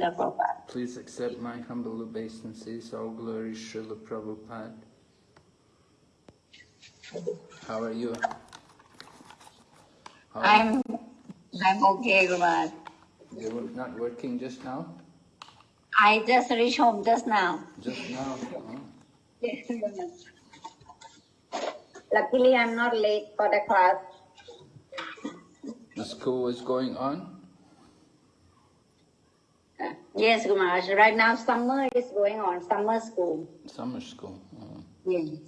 Prabhupada. Please accept my humble obeisances, all glory Srila Prabhupada. How are you? How are I'm I'm okay, Guru You were not working just now? I just reached home just now. Just now? Oh. Luckily, I'm not late for the class. The school is going on? Yes, Guru Right now, summer is going on, summer school. Summer school. Oh. Yes.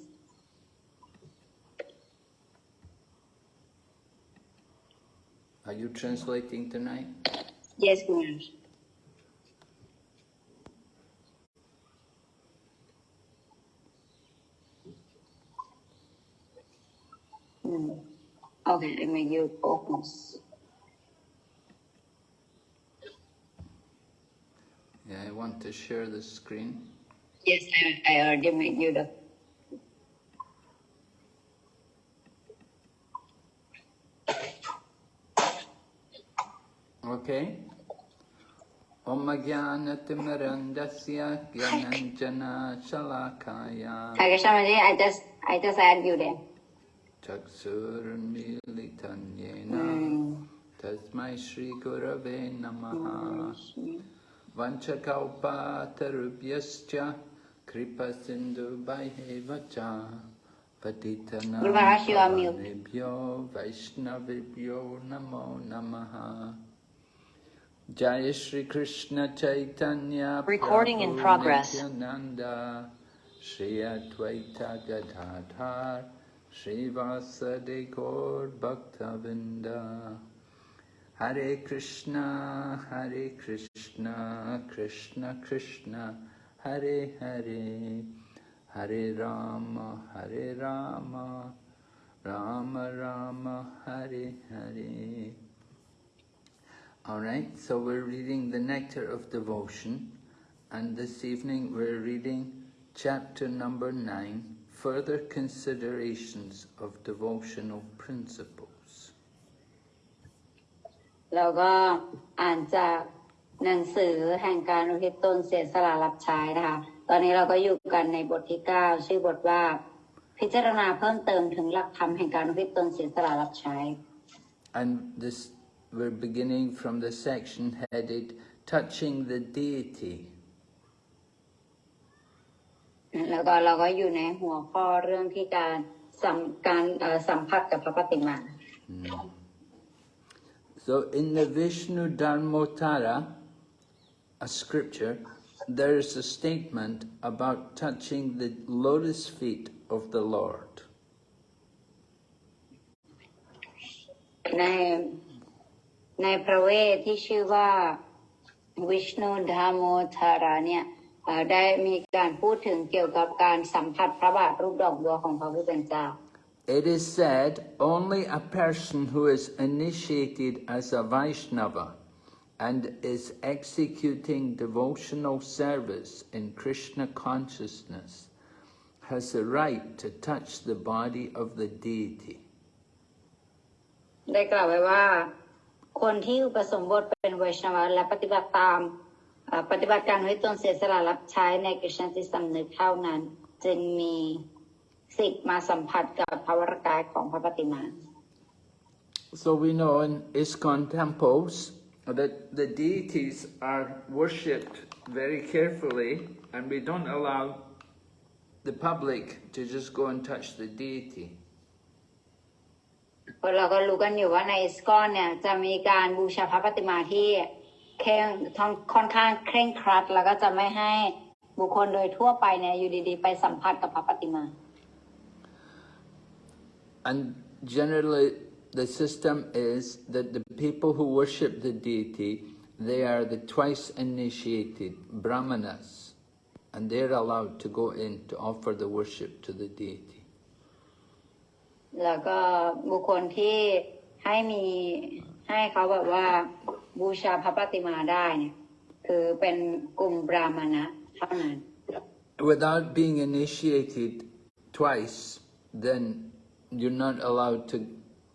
Are you translating tonight? Yes, Guru Maharaj. Hmm. Okay, I make you focus. Yeah, I want to share the screen. Yes, I, I already made you the. Okay. Om Jnanatimirandasya Gyananjana Shalakaya Hi, Krishnamaji, I just, I just add you there. Chaksurmilitanyena Hmm. Tasmai Shri Gurave Namaha Vanchakalpatarubhyascha Kripa Sindhu Bhaihevacha Patitana Guru Maharaj, you are mute. Pavanebhyo Vaishnavebhyo Namo Namaha Jai Shri Krishna Chaitanya Recording in progress. Shri Advaita Gadadhar Shri Vasade Gaur Bhaktavinda Hare Krishna Hare Krishna Krishna Krishna Hare Hare Hare Rama Hare Rama Rama Rama Hare Hare all right, so we're reading the Nectar of Devotion, and this evening we're reading chapter number nine, Further Considerations of Devotional Principles. เราก็อ่านจาก หนังสือแห่งการอุทิศตนเสียสละรับใช้นะคะ ตอนนี้เราก็อยู่กันในบทที่ 9 ชื่อบทว่า พิจารณาเพิ่มเติมถึงหลักธรรมแห่งการอุทิศตนเสียสละรับใช้ And this, we're beginning from the section headed Touching the Deity. แล้วก็เราก็อยู่ในหัวข้อเรื่องที่การสัมการเอ่อสัมผัสกับพระปฏิมา So in the Vishnu Dharmotara, a scripture, there is a statement about touching the lotus feet of the Lord. ในในพระเวทที่ชื่อว่าวิชนูดามโมธาราเนี่ยเอ่อได้มีการพูดถึงเกี่ยวกับการสัมผัสพระบาทรูปดอกบัวของพระผู้เป็นเจ้า It is said only a person who is initiated as a Vaishnava and is executing devotional service in Krishna consciousness has the right to touch the body of the deity. ได้กล่าวไว้ว่า คนที่อุปสมบทเป็นไวชนวและปฏิบัติตามเอ่อปฏิบัติการให้ตนเสียสละรับใช้ในกฤษณจิตสำนึกเท่านั้น จึงมีสิทธิ์มาสัมผัสกับพระวรกายของพระปฏิมา So we know in ISKCON temples that the deities are worshipped very carefully and we don't allow the public to just go and touch the deity. เพราะเราก็รู้กันอยู่ว่าในอิสกอนเนี่ยจะมีการบูชาพระปฏิมาที่เคร่งค่อนข้างเคร่งครัด แล้วก็จะไม่ให้บุคคลโดยทั่วไปเนี่ยอยู่ดีๆ ไปสัมผัสกับพระปฏิมา And generally, the system is that the people who worship the deity, they are the twice initiated brahmanas, and they're allowed to go in to offer the worship to the deity. แล้วก็บุคคลที่ให้มีให้เขาแบบว่าบูชาพระปฏิมาได้เนี่ยคือเป็นกลุ่มบราหมณะเท่านั้น Without being initiated twice, then you're not allowed to,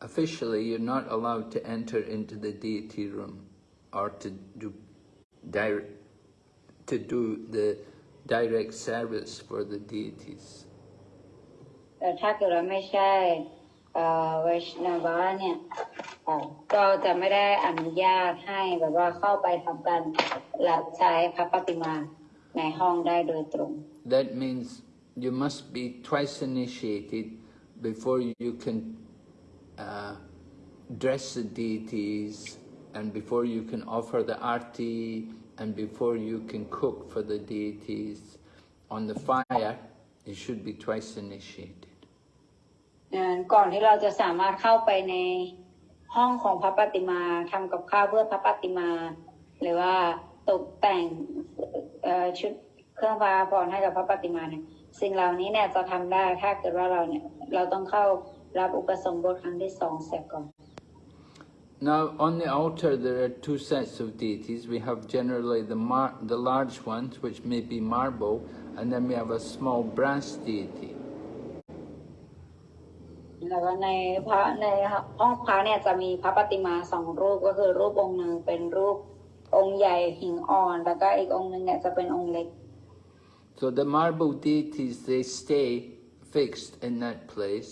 officially, you're not allowed to enter into the deity room or to do direct, to do the direct service for the deities. แต่ถ้าเกิดเราไม่ใช่เอ่อไวชนาวาเนี่ยเอ่อก็จะไม่ได้อนุญาตให้แบบว่าเข้าไปทำการรับใช้พระปฏิมาในห้องได้โดยตรง That means you must be twice initiated before you can uh, dress the deities and before you can offer the arti and before you can cook for the deities. On the fire, you should be twice initiated. ก่อนที่เราจะสามารถเข้าไปในห้องของพระปฏิมาทำกับข้าวเพื่อพระปฏิมา หรือว่าตกแต่งชุดเครื่องพระพรให้กับพระปฏิมาเนี่ยสิ่งเหล่านี้เนี่ยจะทำได้ถ้าเกิดว่าเราเนี่ยเราต้องเข้า รับอุปสมบทครั้งที่สองเสียก่อน Now, on the altar, there are two sets of deities. We have generally the, mar- the large ones, which may be marble, and then we have a small brass deity. แล้วก็ในพระในห้องพระเนี่ยจะมีพระปฏิมาสองรูปก็คือรูปองค์หนึ่งเป็นรูปองค์ใหญ่หิงอ่อนแล้วก็อีกองค์หนึ่งเนี่ยจะเป็นองค์เล็ก So the marble deities, they stay fixed in that place,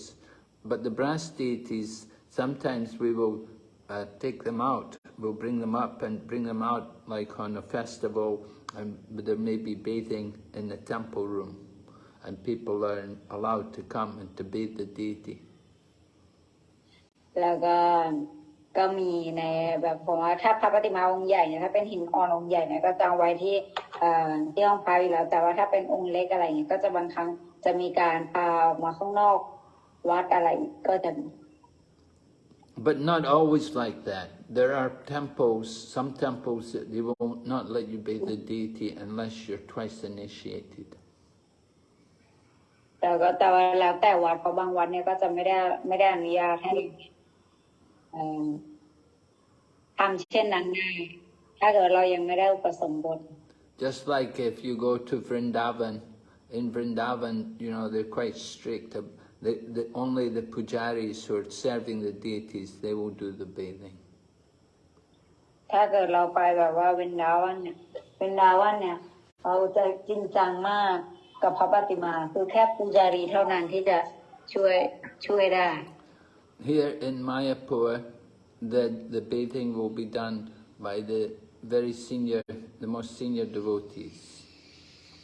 but the brass deities, sometimes we will uh, take them out. We'll bring them up and bring them out like on a festival, and there may be bathing in the temple room, and people are allowed to come and to bathe the deity. แล้วก็ก็มีในแบบผมว่าถ้าพระปฏิมาองค์ใหญ่เนี่ยถ้าเป็นหินอ่อนองค์ใหญ่เนี่ยก็จะเอาไว้ที่เอ่อที่ห้องพระอยู่แล้ว แต่ว่าถ้าเป็นองค์เล็กอะไรเงี้ยก็จะบางครั้งจะมีการพาออกมาข้างนอก วัดอะไรก็จะมี But not always like that. There are temples, some temples that they will not let you bathe the deity unless you're twice initiated. แต่ก็แต่ว่าแล้วแต่วัดเพราะบางวัดเนี่ยก็จะไม่ได้ไม่ได้อนุญาตให้เอ่อทำเช่นนั้นได้ถ้าเกิดเรายังไม่ได้อุปสมบท Just like if you go to Vrindavan, in Vrindavan, you know, they're quite strict. The, the, only the pujaris who are serving the deities, they will do the bathing. ถ้าเกิดเราไปแบบว่าเวนดาวันเนี่ยเวนดาวันเนี่ยเราจะจริงจังมากกับพระปฏิมา คือแค่ปูจารีเท่านั้นที่จะช่วยช่วยได้ Here in Mayapur, the, the bathing will be done by the very senior, the most senior devotees.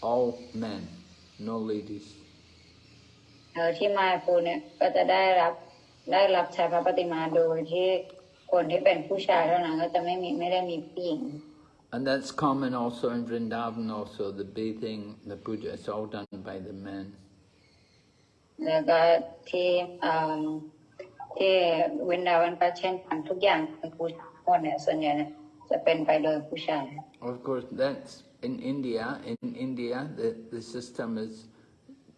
All men, no ladies. เออที่มาปูเนี่ยก็จะได้รับได้รับใช้พระปฏิมาโดยที่คนที่เป็นผู้ชายเท่านั้นก็จะไม่มีไม่ได้มีผู้หญิง And that's common also in Vrindavan also, the bathing, the puja, it's all done by the men. แล้วก็ที่เอ่อที่เวนดาวันก็เช่นกันทุกอย่างเป็นผู้ชายหมดเนี่ยส่วนใหญ่เนี่ยจะเป็นไปโดยผู้ชาย Of course, that's in India. In India, the, the system is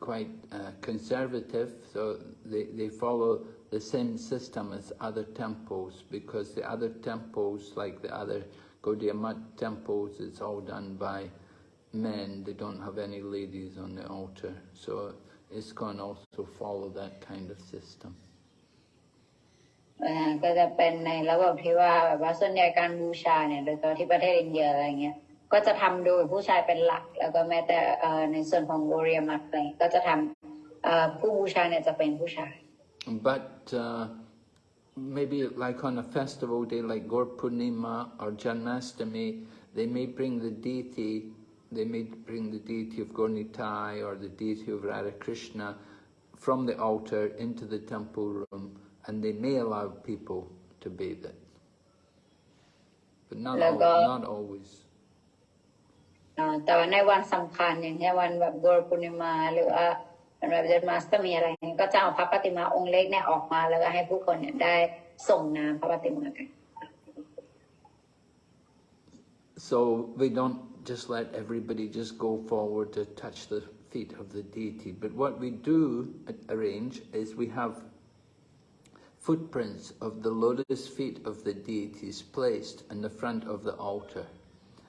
quite uh, conservative, so they, they follow the same system as other temples because the other temples, like the other Gaudiya Math temples, it's all done by men. They don't have any ladies on the altar. So ISKCON also follow that kind of system. อ่าก็จะเป็นในระบบที่ว่าแบบว่าส่วนใหญ่การบูชาเนี่ยโดยเฉพาะที่ประเทศอินเดียอะไรเงี้ย but uh, maybe like on a festival day like Gaur Purnima or Janmashtami, they may bring the deity they may bring the deity of Gaura Nitai or the deity of Radha Krishna from the altar into the temple room and they may allow people to bathe it. But not, al not always. แต่ว่าในวันสำคัญอย่างเช่นวันแบบโกรปุณิมาหรือว่าวันแบบเดนมาสก็มีอะไรนี้ก็จะเอาพระปฏิมาองค์เล็กเนี่ยออกมาแล้วก็ให้ผู้คนเนี่ยได้ส่งน้ำพระปฏิมากัน So we don't just let everybody just go forward to touch the feet of the deity. But what we do arrange is we have footprints of the lotus feet of the deities placed in the front of the altar.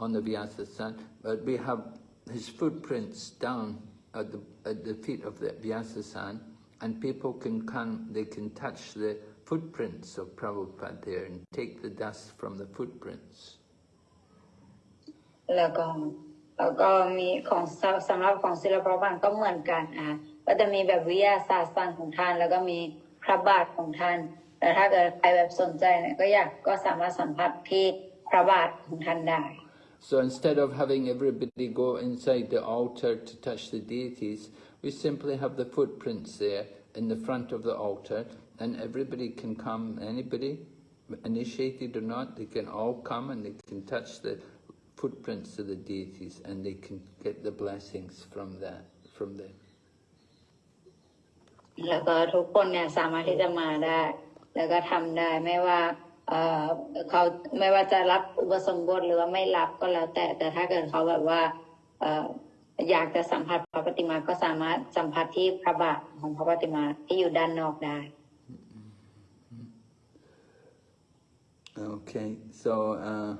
on the Vyasasan, but we have his footprints down at the, at the feet of the Vyasasan, and people can come, they can touch the footprints of Prabhupada there and take the dust from the footprints. แล้วก็แล้วก็มีของสำหรับของศิลปะบันก็เหมือนกันอะก็จะมีแบบวิทยาศาสตร์สันของท่าน แล้วก็มีพระบาทของท่านแต่ถ้าเกิดใครแบบสนใจเนี่ยก็อยากก็สามารถสัมผัสที่พระบาทของท่านได้ So instead of having everybody go inside the altar to touch the deities, we simply have the footprints there in the front of the altar, and everybody can come, anybody, initiated or not, they can all come and they can touch the footprints of the deities and they can get the blessings from that, from them. แล้วก็ทุกคนเนี่ยสามารถที่จะมาได้ แล้วก็ทำได้ไม่ว่า เขาไม่ว่าจะรับอุปสมบทหรือว่าไม่รับก็แล้วแต่ แต่ถ้าเกิดเขาแบบว่าเอ่ออยากจะสัมผัสพระปฏิมาก็สามารถสัมผัสที่พระบาทของพระปฏิมาที่อยู่ด้านนอกได้ Okay, so uh,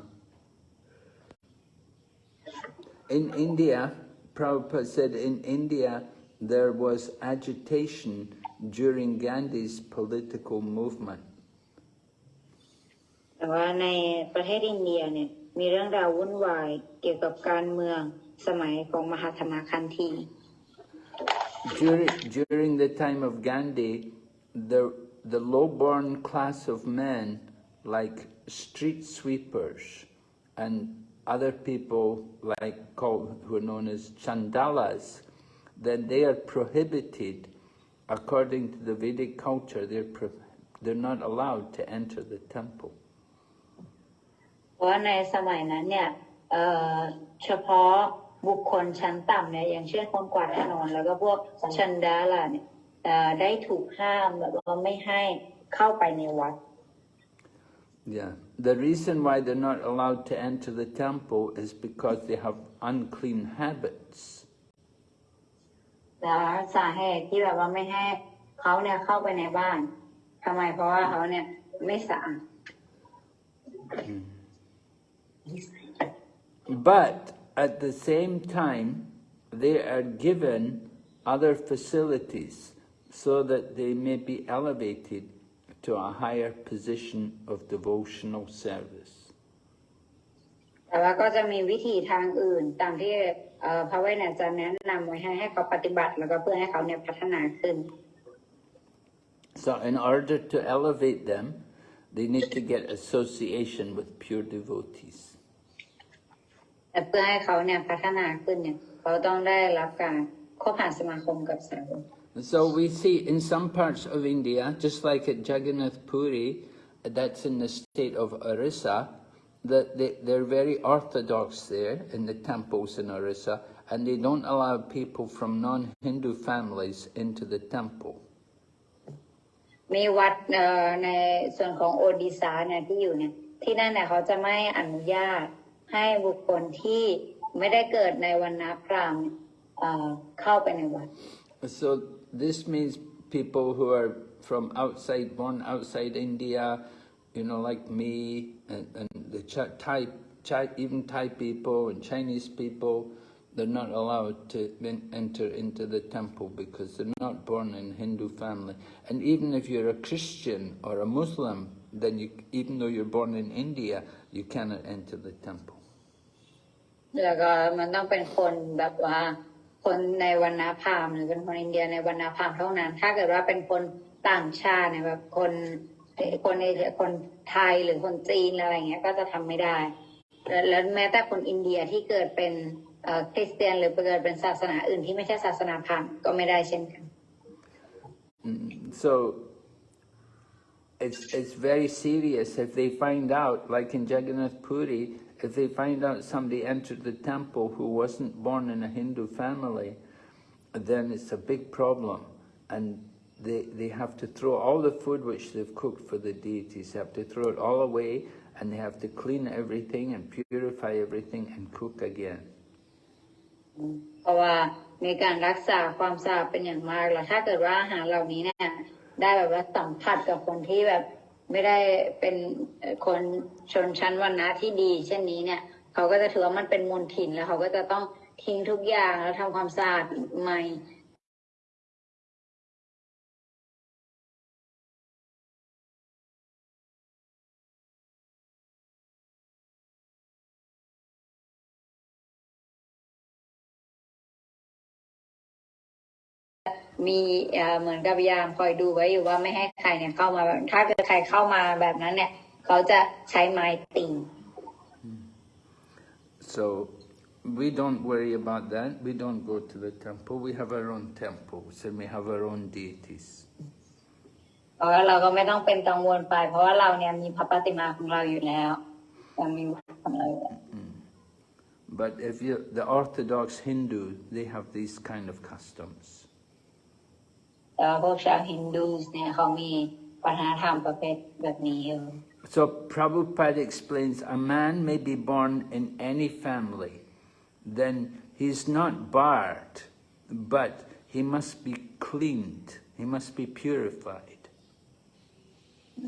in India, Prabhupada said in India there was agitation during Gandhi's political movement. แต่ว่าในประเทศอินเดียเนี่ยมีเรื่องราววุ่นวายเกี่ยวกับการเมืองสมัยของมหาธรรมคันธี During, during the time of Gandhi, the, the low-born class of men, like street sweepers and other people like called, who are known as chandalas, then they are prohibited, according to the Vedic culture, they're, pro, they're not allowed to enter the temple. เพราะว่าในสมัยนั้นเนี่ยเอ่อเฉพาะบุคคลชั้นต่ำเนี่ยอย่างเช่นคนกวาดถนนแล้วก็พวกชันดาล่ะเนี่ยเอ่อได้ถูกห้ามแบบว่าไม่ให้เข้าไปในวัด Yeah. The reason why they're not allowed to enter the temple is because they have unclean habits. แล้วสาเหตุที่แบบว่าไม่ให้เขาเนี่ยเข้าไปในบ้านทำไมเพราะว่าเขาเนี่ยไม่สะอาด But at the same time, they are given other facilities so that they may be elevated to a higher position of devotional service. แต่ว่าก็จะมีวิธีทางอื่นตามที่เอ่อพระเวทเนี่ยจะแนะนำไว้ให้ให้เขาปฏิบัติแล้วก็เพื่อให้เขาเนี่ยพัฒนาขึ้น So in order to elevate them, they need to get association with pure devotees. แต่เพื่อให้เขาเนี่ยพัฒนาขึ้นเนี่ยเขาต้องได้รับการคบหาสมาคมกับสาวก And so we see in some parts of India, just like at Jagannath Puri, that's in the state of Orissa, that they, they're very orthodox there in the temples in Orissa, and they don't allow people from non-Hindu families into the temple. มีวัดเอ่อในส่วนของโอดิซาเนี่ยที่อยู่เนี่ยที่นั่นเนี่ยเขาจะไม่อนุญาต ให้บุคคลที่ไม่ได้เกิดในวันนาพราหมณ์เนี่ยเอ่อเข้าไปในวัด So this means people who are from outside, born outside India, you know, like me, and, and the Ch- Thai, Thai, even Thai people and Chinese people, they're not allowed to en- enter into the temple because they're not born in Hindu family. And even if you're a Christian or a Muslim, then you, even though you're born in India, you cannot enter the temple. แล้วก็มันต้องเป็นคนแบบว่า คนในวันนาพามหรือเป็นคนอินเดียในวันนาพามเท่านั้น ถ้าเกิดว่าเป็นคนต่างชาติเนี่ยแบบคนคนเอเชียคนไทยหรือคนจีนอะไรเงี้ยก็จะทำไม่ได้ แล้วแม้แต่คนอินเดียที่เกิดเป็นเออคริสเตียนหรือเกิดเป็นศาสนาอื่นที่ไม่ใช่ศาสนาพราหมณ์ก็ไม่ได้เช่นกัน So it's it's very serious if they find out, like in Jagannath Puri, if they find out somebody entered the temple who wasn't born in a Hindu family, then it's a big problem. And they, they have to throw all the food which they've cooked for the deities, they have to throw it all away and they have to clean everything and purify everything and cook again. เพราะว่า มีการรักษาความสะอาดเป็นอย่างมากแล้วถ้าเกิดว่าอาหารเหล่านี้เนี่ยได้แบบว่าสัมผัสกับคนที่แบบ ไม่ได้เป็นคนชนชั้นวรรณะที่ดี เช่นนี้เนี่ยเขาก็จะถือว่ามันเป็นมลทินแล้วเขาก็จะต้องทิ้งทุกอย่างแล้วทำความสะอาดใหม่ มีเอ่อเหมือนกับยามคอยดูไว้อยู่ว่าไม่ให้ใครเนี่ยเข้ามาแบบถ้าเกิดใครเข้ามาแบบนั้นเนี่ย เขาจะใช้ไม้ตี So we don't worry about that. We don't go to the temple. We have our own temples and we have our own deities. เพราะว่าเราก็ไม่ต้องเป็นกังวลไป เพราะว่าเราเนี่ยมีพระปฏิมาของเราอยู่แล้วเรามีวัดของเราอยู่แล้ว But if you, the Orthodox Hindu, they have these kind of customs. แต่ว่าพวกชาวฮินดูสเนี่ยเขามีวัฒนธรรมประเภทแบบนี้อยู่ So Prabhupada explains a man may be born in any family, then he's not barred, but he must be cleaned, he must be purified.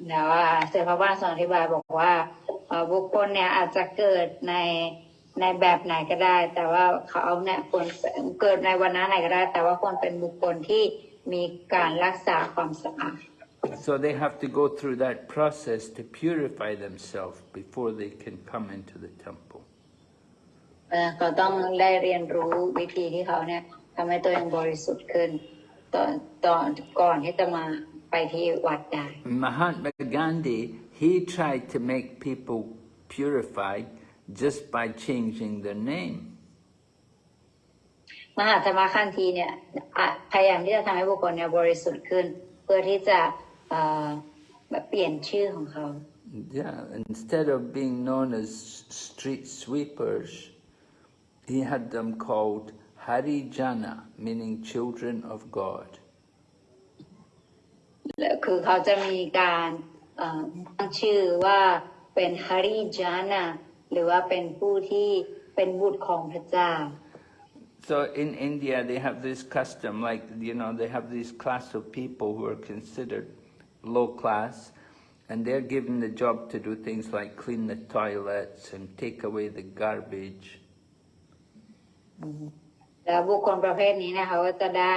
แต่ว่าเสด็จพระบาททรงอธิบายบอกว่าเอ่อบุคคลเนี่ยอาจจะเกิดในในแบบไหนก็ได้ แต่ว่าเขาเนี่ยควรเกิดในวันนั้นไหนก็ได้ แต่ว่าควรเป็นบุคคลที่ มีการรักษาความสะอาด So they have to go through that process to purify themselves before they can come into the temple. เอ่อเขาต้องได้เรียนรู้วิธีที่เขาเนี่ยทำให้ตัวเองบริสุทธิ์ขึ้นตอนตอนก่อนที่จะมาไปที่วัดได้ Mahatma Gandhi, he tried to make people purified just by changing their name. มหาธรรมคันธีเนี่ยพยายามที่จะทำให้บุคคลเนี่ยบริสุทธิ์ขึ้น เพื่อที่จะเอ่อแบบเปลี่ยนชื่อของเขา Yeah, instead of being known as street sweepers, he had them called Harijana, meaning children of God. และคือเขาจะมีการตั้งชื่อว่าเป็นฮาริจานะหรือว่าเป็นผู้ที่เป็นบุตรของพระเจ้า So in India, they have this custom, like, you know, they have this class of people who are considered low class, and they're given the job to do things like clean the toilets and take away the garbage. แล้วบุคคลประเภทนี้เนะเขาก็จะได้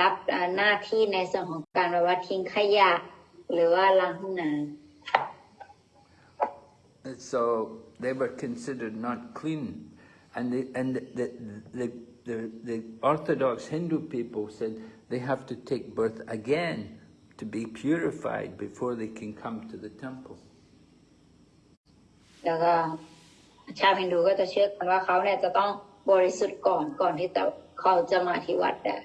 รับเอ่อหน้าที่ในส่วนของการแบบว่าทิ้งขยะ หรือว่าล้างห้องน้ And So they were considered not clean. And, the, and the, the, the, the, the Orthodox Hindu people said they have to take birth again to be purified before they can come to the temple. ำแล้วก็ชาวฮินดูก็จะเชื่อกันว่าเขาเนี่ยจะต้องบริสุทธิ์ก่อนก่อนที่จะเขาจะมาที่วัดได้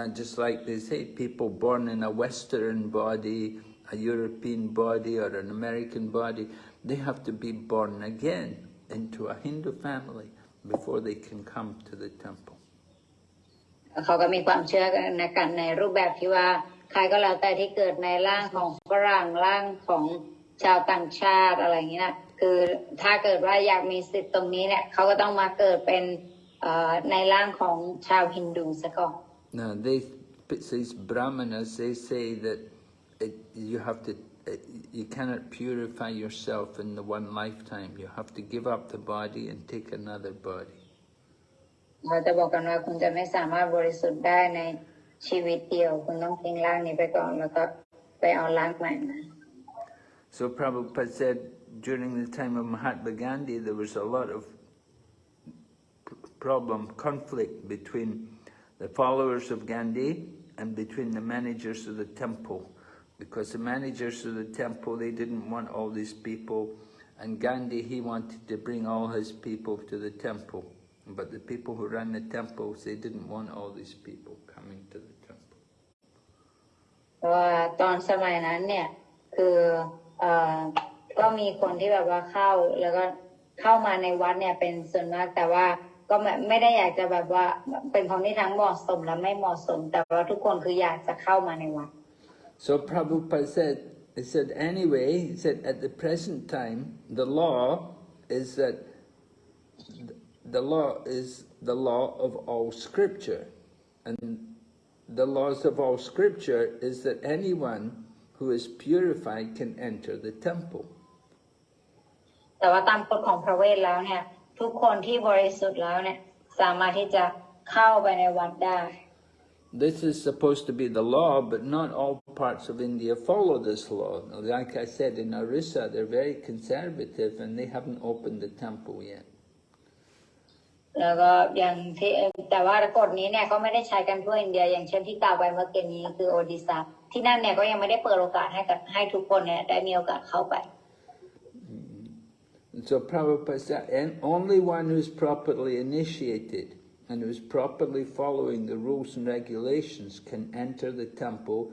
And just like they say, people born in a Western body, a European body, or an American body, they have to be born again into a Hindu family Before they can come to the temple. เขาก็มีความเชื่อกันในกันในรูปแบบที่ว่าใครก็แล้วแต่ที่เกิดในร่างของฝรั่งร่างของชาวต่างชาติอะไรอย่างเงี้ยคือถ้าเกิดว่าอยากมีสิทธิ์ตรงนี้เนี่ยเขาก็ต้องมาเกิดเป็นเอ่อในร่างของชาวฮินดูซะก่อน Now, they, these brahmanas, they say that it, you have to, it, you cannot purify yourself in the one lifetime. You have to give up the body and take another body. เราจะบอกกันว่าคุณจะไม่สามารถบริสุทธิ์ได้ในชีวิตเดียว คุณต้องทิ้งร่างนี้ไปก่อนแล้วก็ไปเอาร่างใหม่มา So Prabhupada said during the time of Mahatma Gandhi, there was a lot of p- problem, conflict between the followers of Gandhi and between the managers of the temple. Because the managers of the temple, they didn't want all these people, and Gandhi, he wanted to bring all his people to the temple. But the people who ran the temples, they didn't want all these people coming to the temple. เพราะว่าตอนสมัยนั้นเนี่ยคือเอ่อก็มีคนที่แบบว่าเข้าแล้วก็เข้ามาในวัดเนี่ยเป็นส่วนมากแต่ว่าก็ไม่ไม่ได้อยากจะแบบว่าเป็นคนที่ทั้งเหมาะสมและไม่เหมาะสม แต่ว่าทุกคนคืออยากจะเข้ามาในวัด So Prabhupada said, he said, anyway, he said, at the present time, the law is that the law is the law of all scripture. And the laws of all scripture is that anyone who is purified can enter the temple. แต่ว่าตามกฎของพระเวทแล้วเนี่ย ทุกคนที่บริสุทธิ์แล้วเนี่ย สามารถที่จะเข้าไปในวัดได้ This is supposed to be the law, but not all parts of India follow this law. Like I said, in Orissa, they're very conservative and they haven't opened the temple yet. แล้วก็อย่างที่แต่ว่ากฎนี้เนี่ยก็ไม่ได้ใช้กันทั่วอินเดีย อย่างเช่นที่กล่าวไปเมื่อกี้นี้คือโอดิซาที่นั่นเนี่ยก็ยังไม่ได้เปิดโอกาสให้กับให้ทุกคนเนี่ยได้มีโอกาสเข้าไป And so Prabhupada said, and only one who's properly initiated and who's properly following the rules and regulations can enter the temple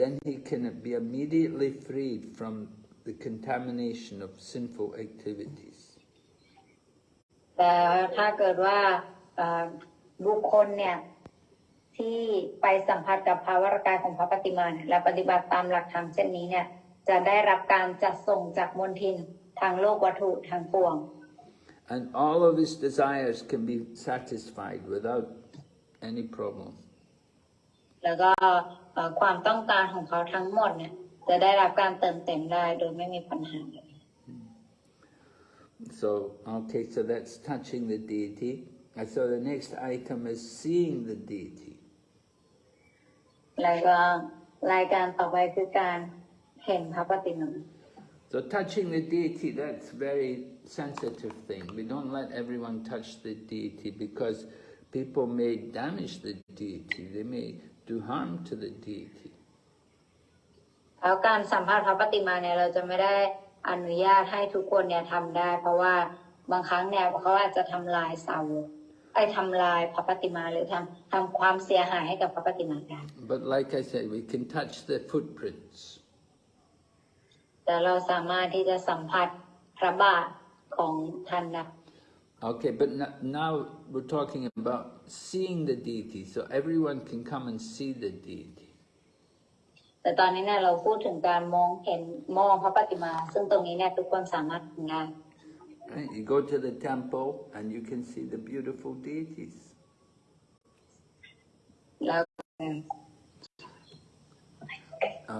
then he can be immediately freed from the contamination of sinful activities. แต่ถ้าเกิดว่าเอ่อบุคคลเนี่ยที่ไปสัมผัสกับภาวรกายของพระปฏิมาเนี่ยและปฏิบัติตามหลักธรรมเช่นนี้เนี่ยจะได้รับการจัดส่งจากมนทินทางโลกวัตถุทางปวง And all of his desires can be satisfied without any problem. แล้วก็เอ่อ ความต้องการของเขาทั้งหมดเนี่ยจะได้รับการเติมเต็มได้โดยไม่มีปัญหาเลย So, okay, so that's touching the deity. And so the next item is seeing the deity. แล้วก็รายการต่อไปคือการเห็นพระปฏิมา So touching the deity, that's very sensitive thing. We don't let everyone touch the deity because people may damage the deity. They may do harm to the deity. แล้วการสัมภาษณ์พระปฏิมาเนี่ยเราจะไม่ได้อนุญาตให้ทุกคนเนี่ยทำได้ เพราะว่าบางครั้งเนี่ยเขาอาจจะทำลายเสาไอ้ทำลายพระปฏิมาหรือทำทำความเสียหายให้กับพระปฏิมาได้ But like I said, we can touch the footprints. แต่เราสามารถที่จะสัมผัสพระบาทของท่านได้ Okay, but n- now we're talking about seeing the deity, so everyone can come and see the deity. แต่ตอนนี้เนี่ยเราพูดถึงการมองเห็นมองพระปฏิมา ซึ่งตรงนี้เนี่ยทุกคนสามารถทำได้ Right? You go to the temple and you can see the beautiful deities. แล้ว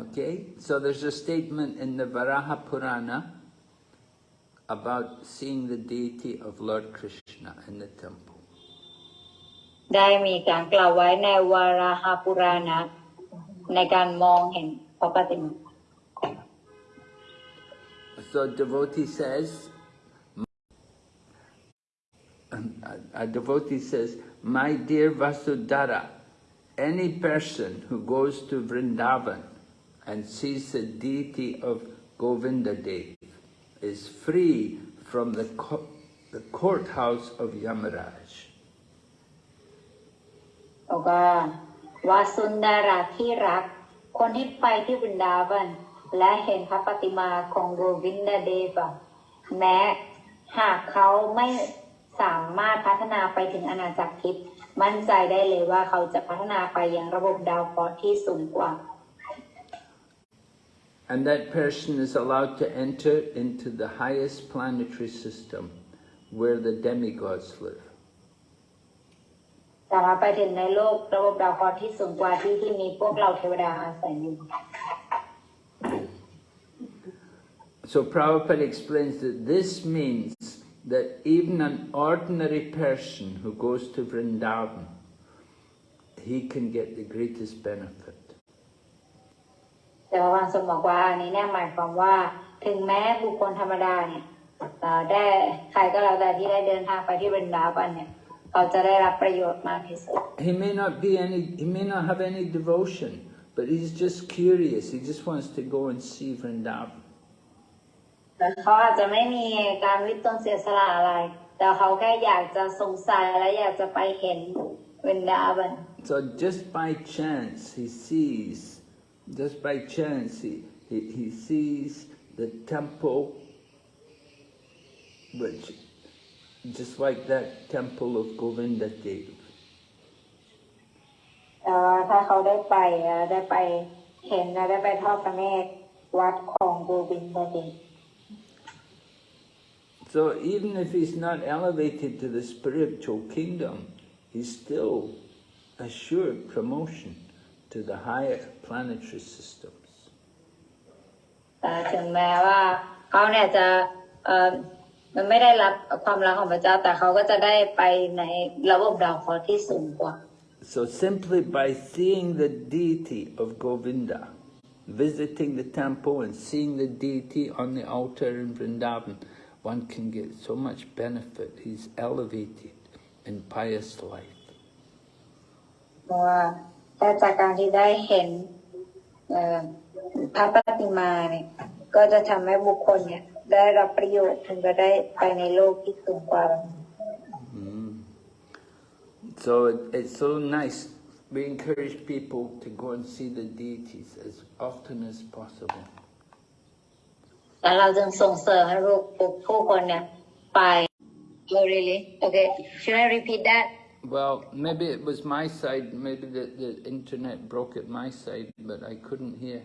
Okay, so there's a statement in the Varaha Purana about seeing the deity of Lord Krishna in the temple. So devotee says, a devotee says, my dear Vasundhara, any person who goes to Vrindavan and sees the deity of Govinda Dev, is free from the, co- the courthouse of Yamaraj. บอกว่าวาสุนดาราที่รัก คนที่ไปที่บรินดาวัน และเห็นพระปฏิมาของโกวินดาเดวะแม้หากเขาไม่สามารถพัฒนาไปถึงอาณาจักรทิพย์มั่นใจได้เลยว่าเขาจะพัฒนาไปยังระบบดาวเคราะห์ที่สูงกว่า And that person is allowed to enter into the highest planetary system where the demigods live. สามารถไปถึงในโลกระบบดาวเคราะห์ที่สูงกว่าที่ที่มีพวกเราเทวดาอาศัยอยู่ So Prabhupada explains that this means that even an ordinary person who goes to Vrindavan, he can get the greatest benefit. แต่พระวันสมบอกว่าอันนี้เนี่ยหมายความว่าถึงแม้บุคคลธรรมดาเนี่ยเอ่อได้ใครก็แล้วแต่ที่ได้เดินทางไปที่บรินดาบันเนี่ยเขาจะได้รับประโยชน์มากที่สุด He may not be any, he may not have any devotion, but he's just curious. He just wants to go and see Vrindavan. แต่เขาอาจจะไม่มีการวิตนเสียสละอะไร แต่เขาแค่อยากจะสงสัยและอยากจะไปเห็นเวนดาบัน So just by chance he sees, just by chance he, he, he sees the temple, which just like that temple of Govinda Dev. แต่ว่าถ้าเขาได้ไปเอ่อได้ไปเห็นและได้ไปทอดพระเนตรวัดของโกบินดาเดช So even if he's not elevated to the spiritual kingdom, he's still assured promotion to the higher planetary systems. แต่ถึงแม้ว่าเขาเนี่ยจะเออมันไม่ได้รับความรักของพระเจ้า แต่เขาก็จะได้ไปในระบบดาวเคราะห์ที่สูงกว่า So simply by seeing the deity of Govinda, visiting the temple and seeing the deity on the altar in Vrindavan, one can get so much benefit. He's elevated in pious life. เพราะว่า แต่จากการที่ได้เห็นเอ่อพระปฏิมาเนี่ย ก็จะทำให้บุคคลเนี่ย ได้รับประโยชน์ถึงจะได้ไปในโลกที่สูงกว่า Mm. So it, it's so nice. We encourage people to go and see the deities as often as possible. แล้วเราจึงส่งเสริมให้ลูกผู้คนเนี่ยไป Oh really okay should I repeat that Well, maybe it was my side, maybe the, the internet broke at my side, but I couldn't hear.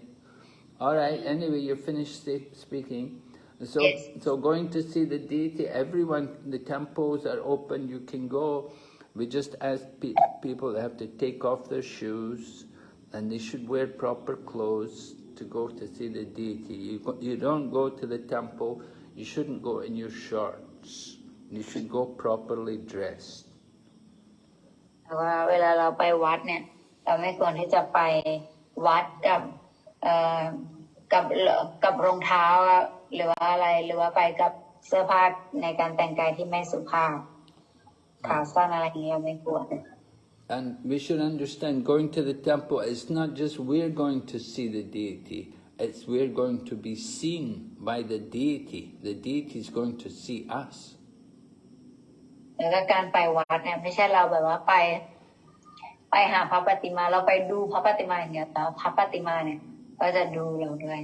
All right, anyway, you're finished speaking. So, Yes. so going to see the deity, everyone, the temples are open, you can go. We just ask pe- people they have to take off their shoes and they should wear proper clothes to go to see the deity. You, go, you don't go to the temple, you shouldn't go in your shorts. You should go properly dressed. ว่า เวลาเราไปวัดเนี่ย เราไม่ควรที่จะไปวัดกับเอ่อกับกับรองเท้าหรือว่าอะไรหรือว่าไปกับเสื้อผ้าในการแต่งกายที่ไม่สุภาพขาสั้นอะไรอย่างเงี้ยไม่ควร And we should understand going to the temple is not just we're going to see the deity, it's we're going to be seen by the deity. The deity is going to see us. แล้วก็การไปวัดเนี่ยไม่ใช่เราแบบว่าไป ไปหาพระปฏิมา เราไปดูพระปฏิมาอย่างเดียวแต่ว่าพระปฏิมาเนี่ยก็จะดูเราด้วย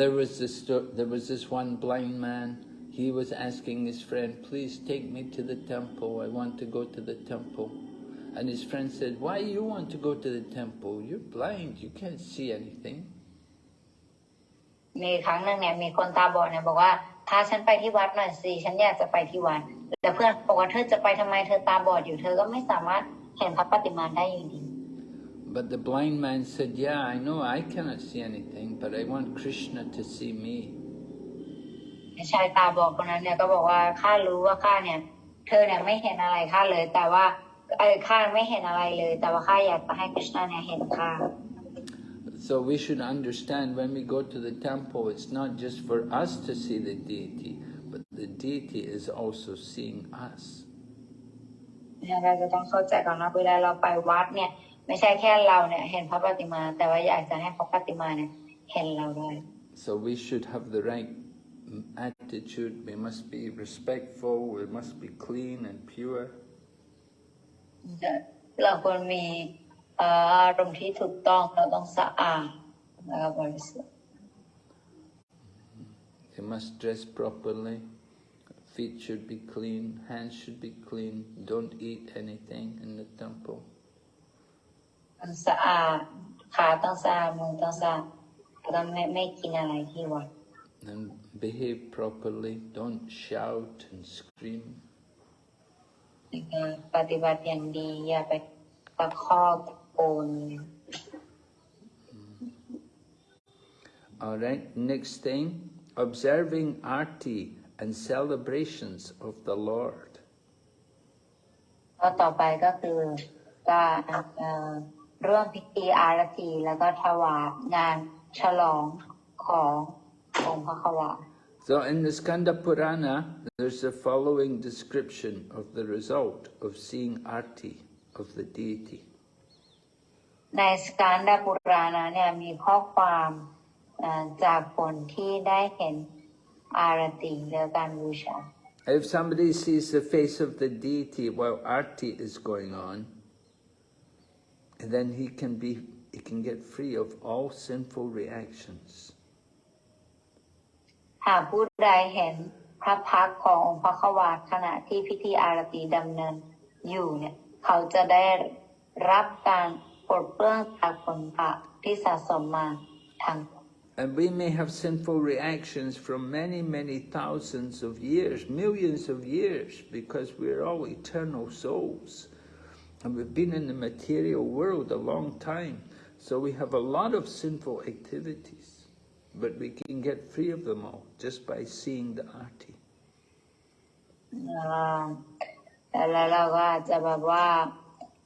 There was this sto- there was this one blind man. He was asking his friend, "Please take me to the temple. I want to go to the temple." And his friend said, "Why you want to go to the temple? You're blind. You can't see anything." มีครั้งหนึ่งเนี่ยมีคนตาบอดเนี่ยบอกว่าพาฉันไปที่วัดหน่อยสิฉันอยากจะไปที่วัด แต่เพื่อนบอกว่าเธอจะไปทำไมเธอตาบอดอยู่เธอก็ไม่สามารถเห็นพระปฏิมาได้อยู่ดี But the blind man said, "Yeah, I know I cannot see anything, but I want Krishna to see me." ชายตาบอดคนนั้นเนี่ยก็บอกว่าข้ารู้ว่าข้าเนี่ยเธอเนี่ยไม่เห็นอะไรข้าเลย แต่ว่าเออข้าไม่เห็นอะไรเลย แต่ว่าข้าอยากจะให้คริชนาเนี่ยเห็นข้า So we should understand when we go to the temple, it's not just for us to see the deity, but the deity is also seeing us. เนี่ยเราจะต้องเข้าใจก่อนว่าเวลาเราไปวัดเนี่ย ไม่ใช่แค่เราเนี่ย เห็นพระปฏิมา แต่ว่าอยากจะให้พระปฏิมาเนี่ยเห็นเราด้วย So we should have the right mm, attitude. We must be respectful. We must be clean and pure. เราควรมีเอ่ออารมณ์ที่ถูกต้องเราต้องสะอาดแล้วก็บริสุทธิ์ We must dress properly. Feet should be clean. Hands should be clean. Don't eat anything in the temple. ต้องสะอาดขาต้องสะอาดมือต้องสะอาดแล้วก็ไม่ไม่กินอะไรที่วัด And behave properly. Don't shout and scream. แล้วก็ปฏิบัติอย่างดีอย่าไปตะคอกตะโกน All right, next thing, observing arti and celebrations of the Lord. ก็ต่อไปก็คือการเอ่อร่วมพิธีอารตีแล้วก็ถวายงานฉลองขององค์พระขวา So in the Skanda Purana, there's the following description of the result of seeing arti of the deity. ในสการดาปุรานะเนี่ยมีข้อความเอ่อจากผลที่ได้เห็น อารตีและการบูชา If somebody sees the face of the deity while arti is going on, then he can be he can get free of all sinful reactions. หากผู้ใดเห็นพระพักตร์ขององค์พระขวาขณะที่พิธีอารตีดำเนินอยู่เนี่ย เขาจะได้รับการปลดเปลื้องจากผลบาปที่สะสมมาทาง And we may have sinful reactions from many, many thousands of years, millions of years, because we're all eternal souls. And we've been in the material world a long time. So we have a lot of sinful activities. But we can get free of them all just by seeing the arti. เอ่อแล้วเราก็อาจจะแบบว่า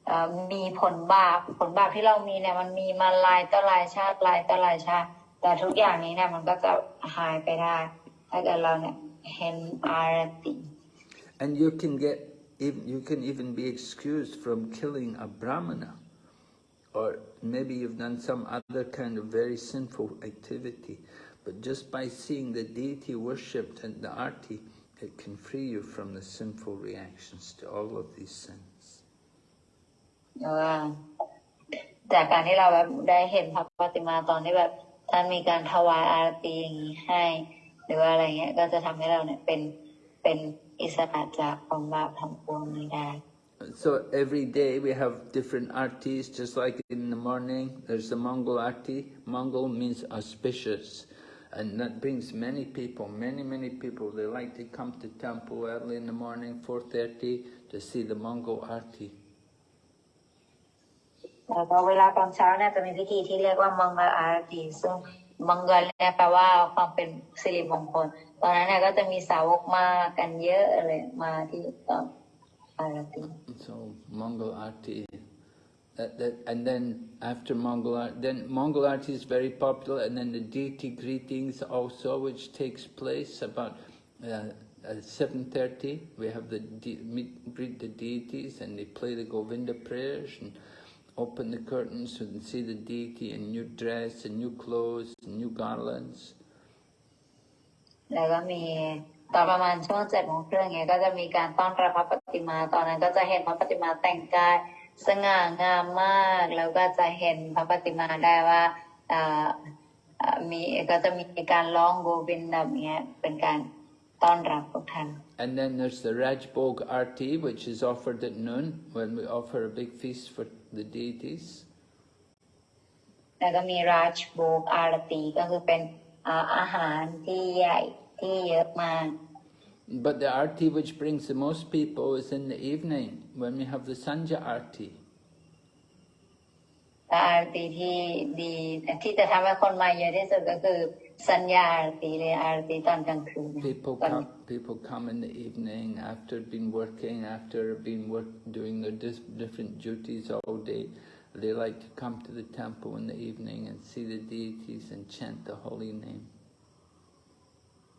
เอ่อมีผลบาปผลบาปที่เรามีเนี่ยมันมีมาหลายต่อหลายชาติหลายต่อหลายชาติ แต่ทุกอย่างนี้เนี่ยมันก็จะหายไปได้ ถ้าเกิดเราเนี่ยเห็นอารติ And you can get, ev- you can even be excused from killing a brahmana. Or maybe you've done some other kind of very sinful activity. But just by seeing the deity worshipped and the arti, it can free you from the sinful reactions to all of these sins. หรือว่าจากการที่เราแบบได้เห็นพระปฏิมาตอนที่แบบ so every day we have different artis, just like in the morning there's the Mangal arti. Mangal means auspicious and that brings many people, many, many people. They like to come to temple early in the morning, 4.30 to see the Mangal arti so Mangal arti That, that, and then after Mangal art, then Mangal art is very popular, and then the deity greetings also, which takes place about uh, at 7.30, we have the meet, greet the deities and they play the Govinda prayers and open the curtains so you can see the deity in new dress, and new clothes, and new garlands. แล้วก็มีตอนประมาณช่วงเจ็ดโมงครึ่งเงี้ยก็จะมีการต้อนรับพระปฏิมา ตอนนั้นก็จะเห็นพระปฏิมาแต่งกายสง่างามมาก แล้วก็จะเห็นพระปฏิมาได้ว่าอ่าอ่ามีก็จะมีการร้องโกวินแบบเนี้ยเป็นการต้อนรับพวกท่าน And then there's the Rajbhog Arti, which is offered at noon, when we offer a big feast for the deities. But the arti which brings the most people is in the evening when we have the sandhya arti. แต่อาร์ตีที่ดีที่จะทำให้คนมาเยอะที่สุดก็คือ สัญญาอารตีเลยอารตีตอนกลางคืน People ตอน come, people come in the evening after been working, after been work, doing their dis- different duties all day. They like to come to the temple in the evening and see the deities and chant the holy name.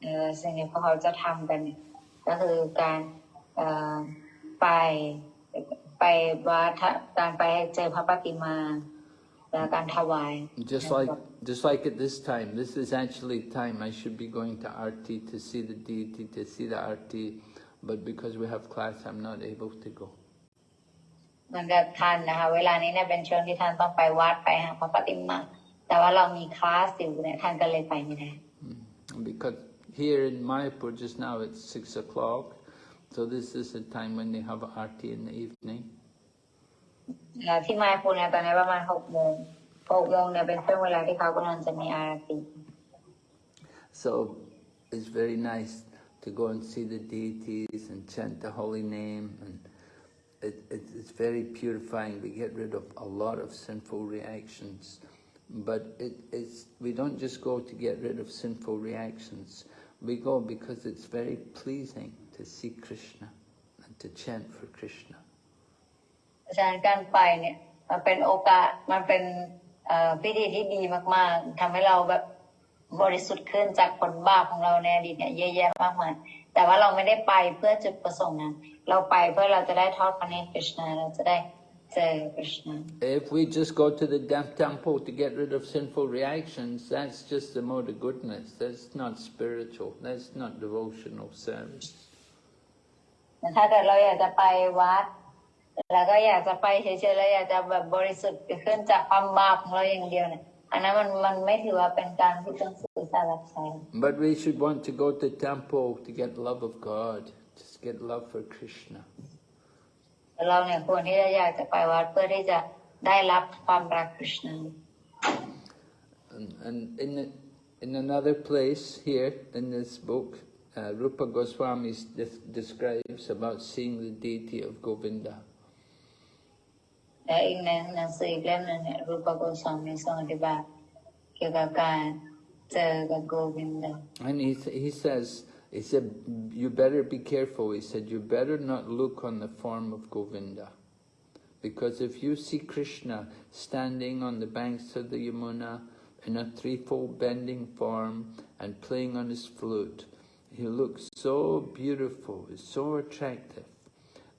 เออสิ่งที่พวกเขาจะทำกันเนี่ยก็คือการเอ่อไปไปวัดการไปเจอพระปฏิมาและ just like just like at this time, this is actually time I should be going to arti to see the deity, to see the arti, but because we have class, I'm not able to go. Because here in Mayapur just now it's six o'clock, so this is the time when they have arti in the evening แล้วที่มาพูเนี่ยตอนนี้ประมาณหกโมงหกโมงเนี่ยเป็นช่วงเวลาที่เขากำลังจะมีอารตี So it's very nice to go and see the deities and chant the holy name and it, it, it's very purifying. We get rid of a lot of sinful reactions. But it, it's, we don't just go to get rid of sinful reactions. We go because it's very pleasing to see Krishna and to chant for Krishna. เพราะฉะนั้นการไปเนี่ยมันเป็นโอกาสมันเป็นเอ่อพิธีที่ดีมาก ๆทำให้เราแบบบริสุทธิ์ขึ้นจากผลบาปของเราในอดีตเนี่ยเยอะแยะมากมายแต่ว่าเราไม่ได้ไปเพื่อจุดประสงค์นั้น เราไปเพื่อเราจะได้ทอดพระเนตรกฤษณาเราจะได้เจอคริชนา If we just go to the damn temple to get rid of sinful reactions, that's just the mode of goodness. That's not spiritual. That's not devotional service. ถ้าเกิดเราอยากจะไปวัด แล้วก็อยากจะไปเฉยๆแล้วอยากจะแบบบริสุทธิ์ขึ้นจากความบาปของเราอย่างเดียวเนี่ย อันนั้นมันมันไม่ถือว่าเป็นการที่ต้องสื่อสารรับใช้ But we should want to go to temple to get love of God, just get love for Krishna. เราเนี่ยควรที่จะอยากจะไปวัดเพื่อที่จะได้รับความรักคริสต์ And, and in, the, in another place here in this book, uh, Rupa Goswami de- describes about seeing the deity of Govinda. And he, he says, he said, you better be careful. He said, you better not look on the form of Govinda. Because if you see Krishna standing on the banks of the Yamuna in a threefold bending form and playing on his flute, he looks so beautiful, so attractive.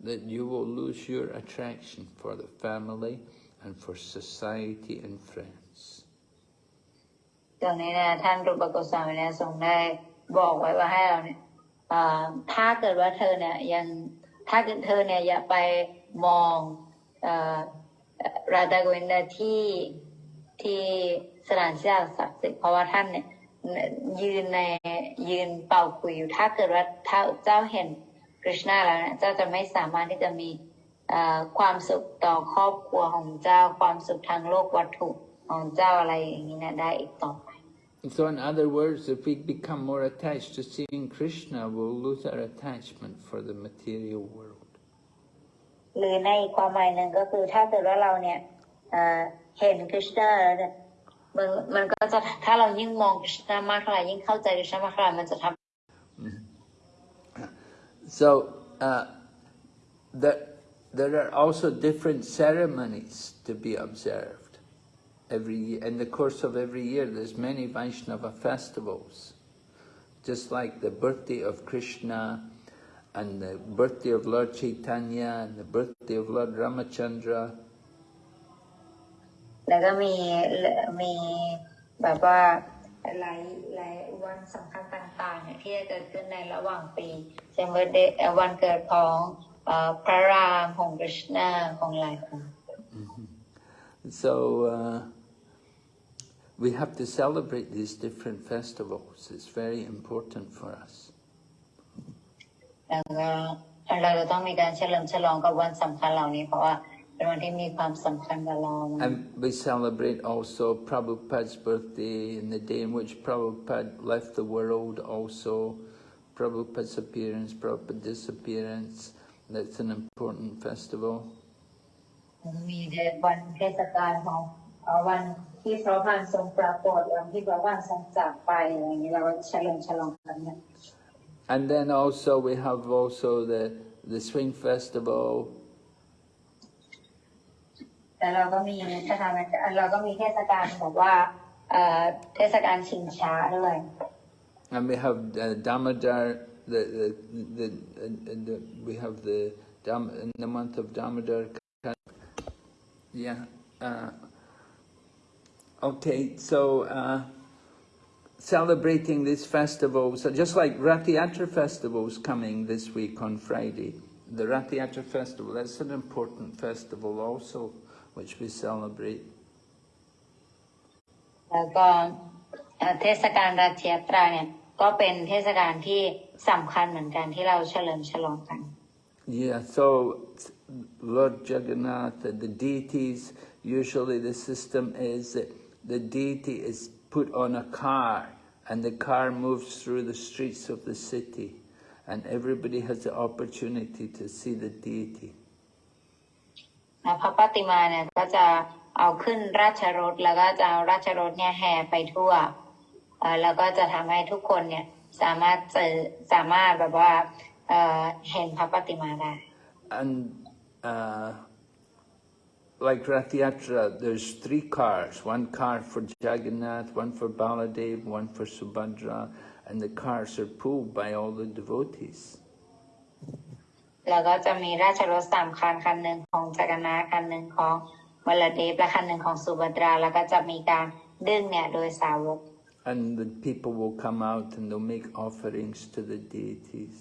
That you will lose your attraction for the family and for society and friends. ตรงนี้นี่ยท่านรูปกสามีเนี่ยทรงได้บอกไว้ว่าให้เราเนี่ยถ้าเกิดว่าเธอเนี่ยยังถ้าเกิดเธอเนี่ยอย่าไปมองอราดาโกวินดาที่ที่สถานที่ศักดิ์สิทธิ์เพราะว่าท่านเนี่ยยืนในยืนเป่าคุยอยู่ถ้าเกิดว่าเจ้าเห็น ริชนาแล้วเนี่ยเจ้าจะไม่สามารถที่จะมีเอ่อความสุขต่อครอบครัวของเจ้าความสุขทางโลกวัตถุของเจ้าอะไรอย่างนี้เนะได้อีกต่อไป So in other words, if we become more attached to seeing Krishna, we'll lose our attachment for the material world. หรือในอีกความหมายหนึ่งก็คือถ้าเกิดว่าเราเนี่ยเอ่อเห็นคริชนาแล้วเนี่ยมันมันก็จะถ้าเรายิ่งมองคริชนามากเท่าไหร่ยิ่งเข้าใจคริชนามากเท่าไหร่มันจะทำ So uh, there, there are also different ceremonies to be observed. Every year. In the course of every year, there's many Vaishnava festivals. Just like the birthday of Krishna, and the birthday of Lord Chaitanya, and the birthday of Lord Ramachandra, แล้วก็มีมีแบบว่า หลายหลายวันสำคัญต่างๆเนี่ยที่จะเกิดขึ้นในระหว่างปีเช่นวันเดวันเกิดของเอ่อพระรามของคริชนาของหลายคน So uh, we have to celebrate these different festivals. It's very important for us. แล้วก็เราจะต้องมีการเฉลิมฉลองกับวันสำคัญเหล่านี้เพราะว่า And we celebrate also Prabhupada's birthday and the day in which Prabhupada left the world also. Prabhupada's appearance, Prabhupada's disappearance, that's an important festival. And then also we have also the, the Swing Festival, แล้วเราก็มีนะคะเราก็มีเทศกาลแบบว่าเทศกาลชิงช้าด้วย and we have uh, Damodar the the the, the, the we have the Dam in the month of Damodar yeah uh, okay so uh, celebrating this festival so just like Rath Yatra festival is coming this week on Friday the Rath Yatra festival that's an important festival also which we celebrate. แล้วก็เอ่อเทศกาลราชยาตราเนี่ยก็เป็นเทศกาลที่สำคัญเหมือนกันที่เราเฉลิมฉลองกัน Yeah, so Lord Jagannath, uh, the deities, usually the system is that the deity is put on a car and the car moves through the streets of the city and everybody has the opportunity to see the deity. นะพระปฏิมาเนี่ยก็จะเอาขึ้นราชรถแล้วก็จะเอาราชรถเนี่ยแห่ไปทั่วแล้วก็จะทำให้ทุกคนเนี่ยสามารถเจอสามารถแบบว่าเอ่อเห็นพระปฏิมาได้ And uh, like Rathiatra, there's three cars, one car for Jagannath, one for Baladev, one for Subhadra, and the cars are pulled by all the devotees. แล้วก็จะมีราชรถสามคันคันหนึ่งของจักรนาคันหนึ่งของวลเดฟและคันหนึ่งของสุภัตราแล้วก็จะมีการดึงเนี่ยโดยสาวก And the people will come out and they'll make offerings to the deities.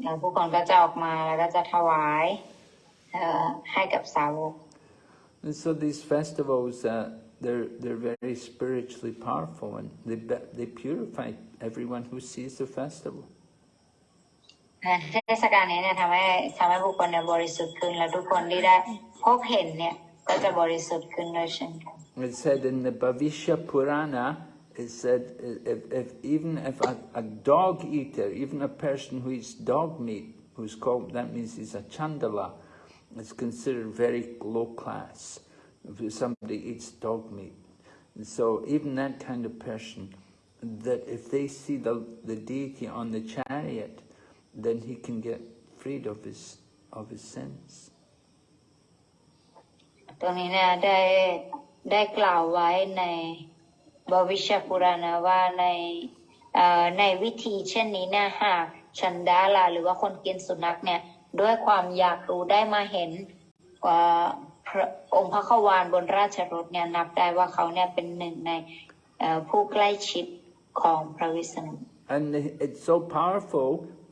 เอ่อผู้คนก็จะออกมาแล้วก็จะถวายเอ่อให้กับสาวก And so these festivals, uh, they're, they're very spiritually powerful and they, be- they purify everyone who sees the festival. เทศกาลนี้เนี่ยทำให้ทำให้บุคคลเนี่ยบริสุทธิ์ขึ้น และทุกคนที่ได้พบเห็นเนี่ยก็จะบริสุทธิ์ขึ้นด้วยเช่นกัน It said in the Bhavishya Purana, it said if, if even if a, a dog eater, even a person who eats dog meat, who's called, that means he's a chandala, is considered very low class. If somebody eats dog meat. And so even that kind of person, that if they see the, the deity on the chariot, then he can get freed of his, of his sins. ตรงนี้เนี่ยได้ได้กล่าวไว้ในบวิชปุราณว่าในเอ่อในวิธีเช่นนี้เนี่ยหากชันดาลาหรือว่าคนกินสุนัขเนี่ยด้วยความอยากรู้ได้มาเห็นเอ่อพระองค์พระขวานบนราชรถเนี่ยนับได้ว่าเขาเนี่ยเป็นหนึ่งในเอ่อผู้ใกล้ชิดของพระวิษณุ And it's so powerful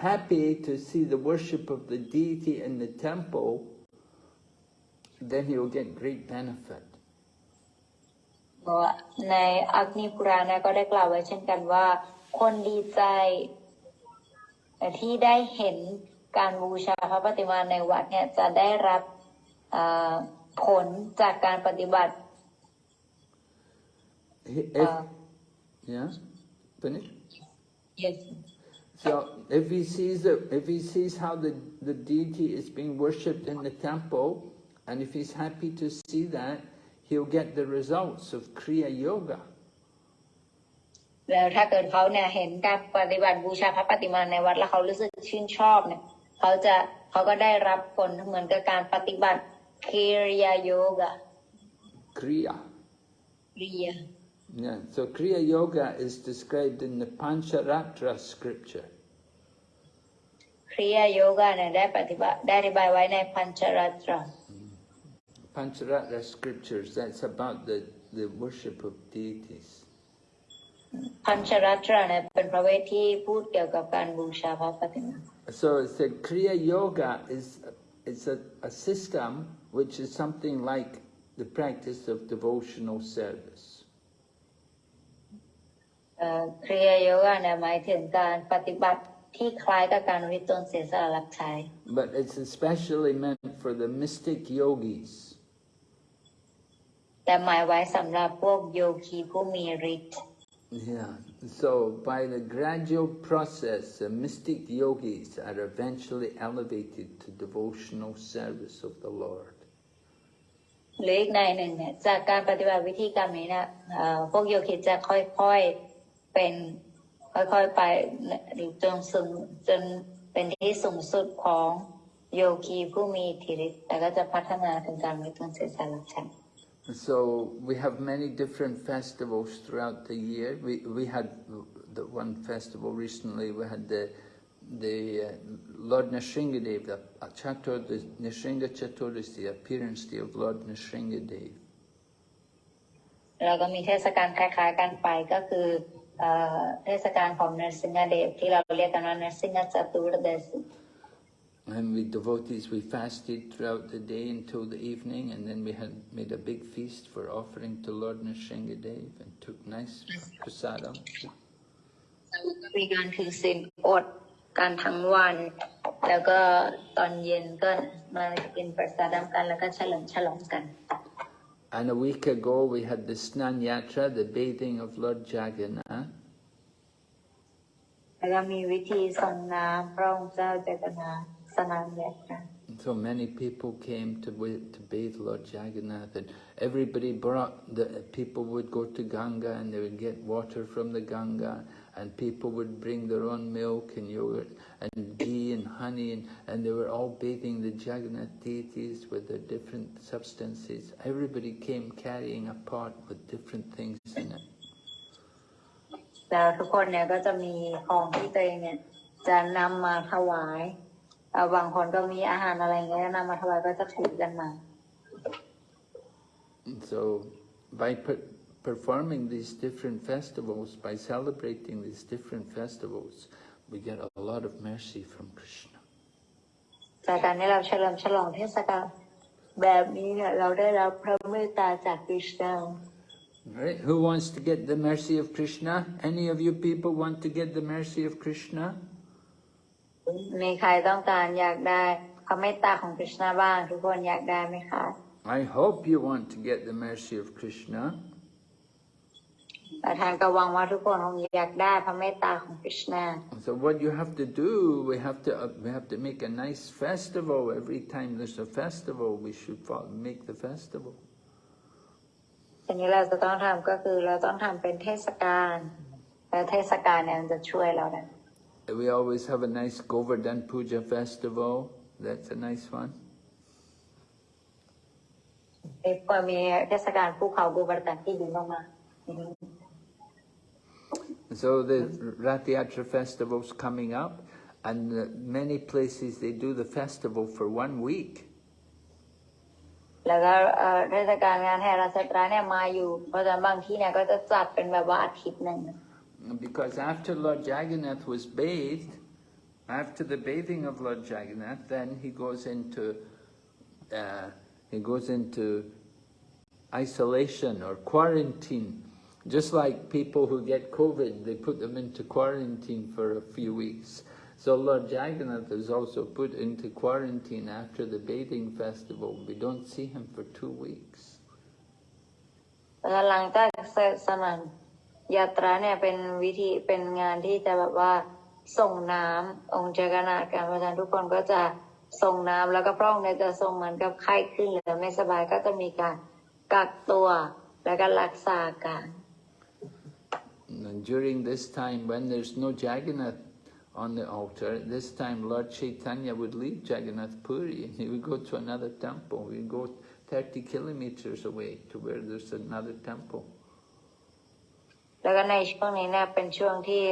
happy to see the worship of the deity in the temple, then he will get great benefit. เพราะว่าในอักนิพุรานะก็ได้กล่าวไว้เช่นกันว่าคนดีใจที่ได้เห็นการบูชาพระปฏิมาในวัดเนี่ยจะได้รับเอ่อผลจากการปฏิบัติ If, Uh, yeah, finish? yes. So if he sees the, if he sees how the, the deity is being worshipped in the temple, and if he's happy to see that, he'll get the results of Kriya Yoga. แล้วถ้าเกิดเขาเนี่ยเห็นการปฏิบัติบูชาพระปฏิมาในวัดแล้วเขารู้สึกชื่นชอบเนี่ยเขาจะเขาก็ได้รับผลเหมือนกับการปฏิบัติเคริยาโยกะ Kriya. เรีย Yeah. So Kriya Yoga is described in the Pancharatra scripture. เคริยาโยกะเนี่ยได้ปฏิบัติได้อธิบายไว้ในพันชรัตร Pancharatra scriptures, that's about the, the worship of deities. พันชรัตรเนี่ยเป็นพระเวทที่พูดเกี่ยวกับการบูชาพระปฏิมา So it said Kriya Yoga is it's a, a system which is something like the practice of devotional service. เอ่อเคริยาโยกะเนี่ยหมายถึงการปฏิบัติ ที่คล้ายกับการวิตนเสียสละรับใช้ But it's especially meant for the mystic yogis. แต่หมายไว้สำหรับพวกโยคีผู้มีฤทธิ์ Yeah. So by the gradual process, the mystic yogis are eventually elevated to devotional service of the Lord. หรืออีกในหนึ่งเนี่ยจากการปฏิบัติวิธีกรรมนี้เนี่ยเอ่อพวกโยคิดจะค่อยๆเป็น ค่อยๆไปหรือจนสูงจนเป็นที่สูงสุดของโยคีผู้มีอิทธิฤทธิ์แต่ก็จะพัฒนาถึงการวิตนเสียสละฉัน So we have many different festivals throughout the year. We we had the one festival recently. We had the the uh, Lord Nrsingadev, the uh, Chatur, the Nrsinga Chaturdas, the appearance day of Lord Nrsingadev. แล้วก็มีเทศกาลคล้ายๆกันไปก็คือ เอ่อเทศกาลของนรสิงหเดชที่เราเรียกกันว่านรสิงหจตุรเดช And we devotees, we fasted throughout the day until the evening, and then we had made a big feast for offering to Lord Nrsingadev and took nice prasadam. มีการถือศีลอดกันทั้งวัน แล้วก็ตอนเย็นก็มากินประสาดมกันแล้วก็เฉลิมฉลองกัน And a week ago we had the Snan Yatra, the bathing of Lord Jagannath. แล้วก็มีวิธีส่งน้ำพระองค์เจ้าเจตนาสนามแยกกัน So many people came to wa- to bathe Lord Jagannath, and everybody brought the people would go to Ganga and they would get water from the Ganga, and people would bring their own milk and yogurt and ghee and honey, and, and they were all bathing the Jagannath deities with their different substances. Everybody came carrying a pot with different things in it. แล้วทุกคนเนี่ยก็จะมีของที่ตัวเองเนี่ยจะนำมาถวายเอ่อบางคนก็มีอาหารอะไรเงี้ยนำมาถวายก็จะถือกันมา And so, by per performing these different festivals, by celebrating these different festivals, we get a lot of mercy from Krishna. จากการที่เราเฉลิมฉลองเทศกาลแบบนี้เนี่ยเราได้รับพระเมตตาจากคริสต์ Right? Who wants to get the mercy of Krishna? Any of you people want to get the mercy of Krishna? มีใครต้องการอยากได้พระเมตตาของคริสต์บ้าง ทุกคนอยากได้ไหมคะ I hope you want to get the mercy of Krishna. แต่ท่านก็หวังว่าทุกคนคงอยากได้พระเมตตาของคริสต์ So what you have to do, we have to uh, we have to make a nice festival. Every time there's a festival, we should fo- make the festival. สิ่งที่เราจะต้องทำก็คือเราต้องทำเป็นเทศกาลแล้วเทศกาลเนี่ยมันจะช่วยเราได้ We always have a nice Govardhan Puja festival. That's a nice one. มีควรมีเทศกาลภูเขาบูบัตตันที่ดีมากๆอืม So the Rath Yatra festival's coming up, and many places they do the festival for one week. Because after Lord Jagannath was bathed, after the bathing of Lord Jagannath, then he goes into uh, he goes into isolation or quarantine. Just like people who get COVID, they put them into quarantine for a few weeks. So Lord Jagannath is also put into quarantine after the bathing festival. We don't see him for two weeks. แล้วหลังจากเสร็จสมันยาตราเนี่ยเป็นวิธีเป็นงานที่จะแบบว่าส่งน้ำองค์เจกนาถกันเพราะฉะนั้นทุกคนก็จะส่งน้ำแล้วก็พระองค์เนี่ยจะทรงเหมือนกับไข้ขึ้นหรือไม่สบายก็จะมีการกักตัวแล้วก็รักษาการ And during this time, when there's no Jagannath on the altar, this time Lord Chaitanya would leave Jagannath Puri and he would go to another temple. He would go 30 kilometers away to where there's another temple. แล้วก็ในช่วงนี้เนี่ยเป็นช่วงที่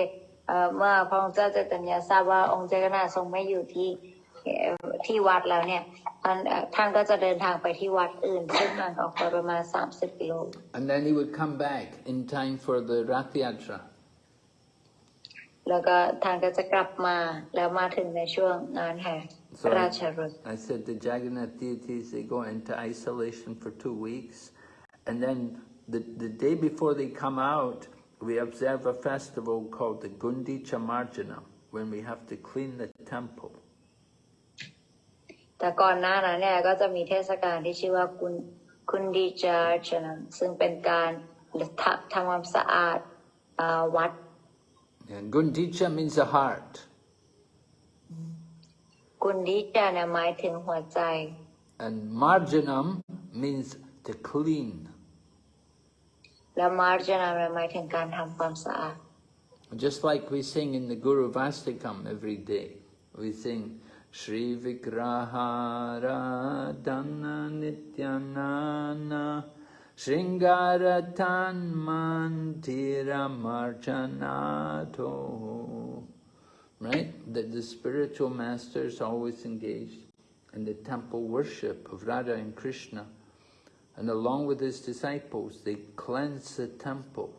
เอ่อเมื่อพระองค์เจ้าเจตยาทราบว่าองค์เจกนาถทรงไม่อยู่ที่เอ่อที่วัดแล้วเนี่ย and ท่านก็จะเดินทางไปที่วัดอื่นซึ่งห่างออกไปประมาณ 30กิโล and then he would come back in time for the Rath แล้วก็ท่านก็จะกลับมาแล้วมาถึงในช่วงงานแห่ So I, I said the Jagannath deities they go into isolation for two weeks, and then the the day before they come out, we observe a festival called the Gundicha Marjana, when we have to clean the temple. แต่ก่อนหน้านั้นเนี่ยก็จะมีเทศกาลที่ชื่อว่าคุณคุณดีจาร์ชนะซึ่งเป็นการทำทำความสะอาดอ่าวัด And Gundicha means the heart. คุณดีจาเนี่ยหมายถึงหัวใจ And Marjanam means to clean. และมาร์จนาเนี่ยหมายถึงการทำความสะอาด Just like we sing in the Guru Vastikam every day. We sing Shringaratan Mandira Marjanato. Right? That the spiritual masters always engaged in the temple worship of Radha and Krishna. And along with his disciples, they cleanse the temple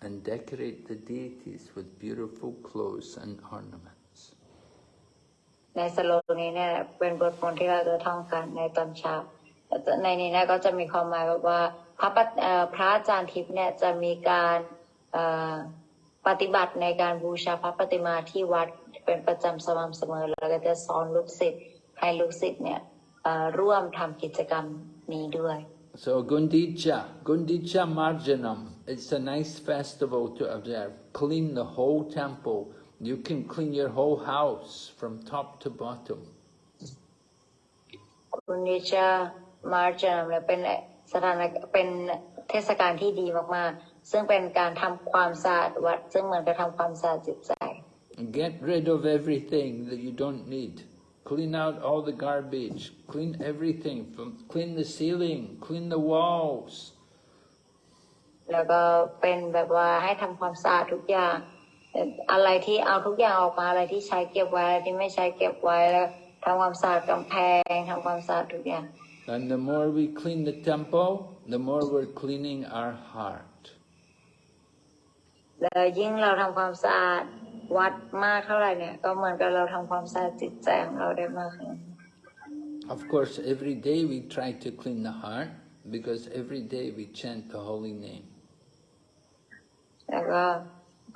and decorate the deities with beautiful clothes and ornaments. ในสโลนี้เนี่ยเป็นบทมนต์ที่เราจะท่องกันในตอนเช้าในนี้เนี่ยก็จะมีความหมายแบบว่าพระปฏิเอ่อพระอาจารย์ทิพย์เนี่ยจะมีการปฏิบัติในการบูชาพระปฏิมาที่วัดเป็นประจำสม่ำเสมอ แล้วก็จะสอนลูกศิษย์ให้ลูกศิษย์เนี่ยร่วมทำกิจกรรมนี้ด้วย So Gundicha, Gundicha Marjanam, it's a nice festival to observe. Clean the whole temple. You can clean your whole house from top to bottom. คุณนิชามาร์จนเนี่ยเป็นสถานเป็น เทศกาลที่ดีมากๆ ซึ่งเป็นการทำความสะอาดวัด ซึ่งเหมือนกับทำความสะอาดจิตใจ And get rid of everything that you don't need. Clean out all the garbage. Clean everything. From, clean the ceiling. Clean the walls. แล้วก็เป็นแบบว่าให้ทำความสะอาดทุกอย่างเ อ่ออะไรที่เอาทุกอย่างออกมาอะไรที่ใช้เก็บไว้อะไรที่ไม่ใช้เก็บไว้แล้วทำความสะอาดกำแพงทำความสะอาดทุกอย่าง And the more we clean the temple, the more we're cleaning our heart. แล้วยิ่งเราทำความสะอาดวัดมากเท่าไหร่เนี่ยก็เหมือนกับเราทำความสะอาดจิตใจของเราได้มากขึ้น Of course, every day we try to clean the heart because every day we chant the holy name. แล้วก็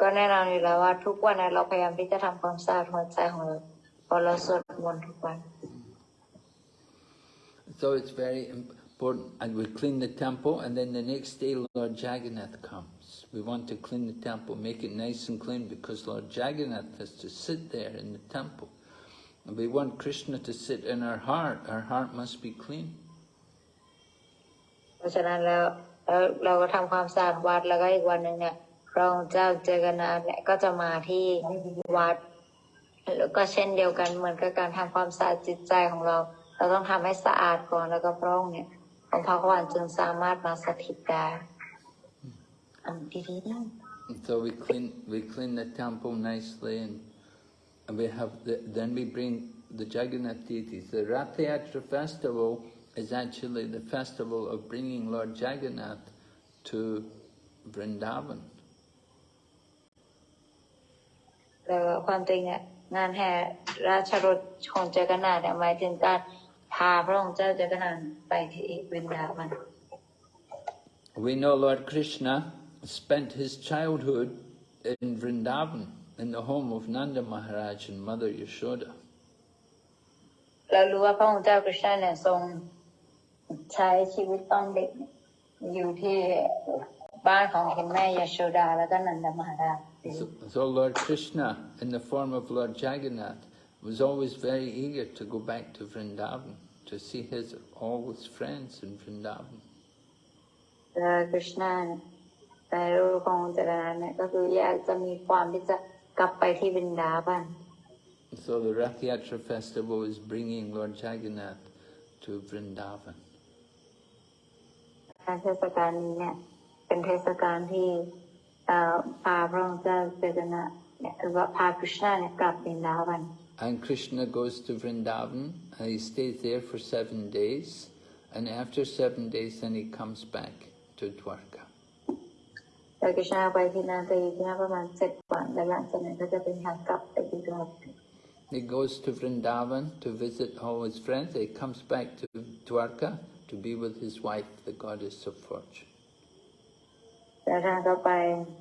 ก็แน่นอนอยู่แล้วว่าทุกวันเนยเราพยายามที่จะทำความสะอาดหัวใจของเราเพอเราสวดมนต์ทุกวัน So it's very important. And we clean the temple, and then the next day Lord Jagannath comes. We want to clean the temple, make it nice and clean, because Lord Jagannath has to sit there in the temple. And we want Krishna to sit in our heart. Our heart must be clean. เพราะฉะนั้นแล้วแล้วเราก็ทำความสะอาดวัดแล้วก็อีกวันหนึ่งเนี่ย พระองค์เจ้าเจอกันาถเนี่ยก็จะมาที่วัดแล้วก็เช่นเดียวกันเหมือนกับการทำความสะอาดจิตใจของเรา เราต้องทำให้สะอาดก่อนแล้วก็พระองค์เนี่ยองค์พระขวานจึงสามารถมาสถิตได้อันดีๆนะ so we clean, we clean the temple nicely, and, and we have the, then we bring the Jagannath deities. The Rath Yatra festival is actually the festival of bringing Lord Jagannath to Vrindavan. แล้วก็ความจริงเนี่ยงานแห่ราชรถของเจากนาถเนี่ยหมายถึงการพาพระองค์เจ้าเจากนาถไปที่วินดาวัน We know Lord Krishna spent his childhood in Vrindavan, in the home of Nanda Maharaj and Mother Yashoda. เรารู้ว่าพระองค์เจ้ากฤษณะเนี่ยทรงใช้ชีวิตตอนเด็กเนี่ยอยู่ที่บ้านของคุณแม่ยโชดาแล้วก็นันดมหาราช So, so Lord Krishna, in the form of Lord Jagannath, was always very eager to go back to Vrindavan, to see his all his friends in Vrindavan. แล้วกฤษณะเนี่ยแต่รูปขององค์เจริญเนี่ยก็คืออยากจะมีความที่จะกลับไปที่วินดาบัน So the Rath Yatra festival is bringing Lord Jagannath to Vrindavan. การเทศกาลนี้เนี่ยเป็นเทศกาลที่ And Krishna goes to Vrindavan and he stays there for seven days. And after seven days, then he comes back to Dwarka. แต่กฤษณะไปที่นั่นจะอยู่ที่นั่นประมาณเจ็ดวันแล้วหลังจากนั้นก็จะเป็นทางกลับไปที่ดวง He goes to Vrindavan to visit all his friends. He comes back to Dwarka to be with his wife, the goddess of fortune. แล้วท่านก็ไปเอ่อ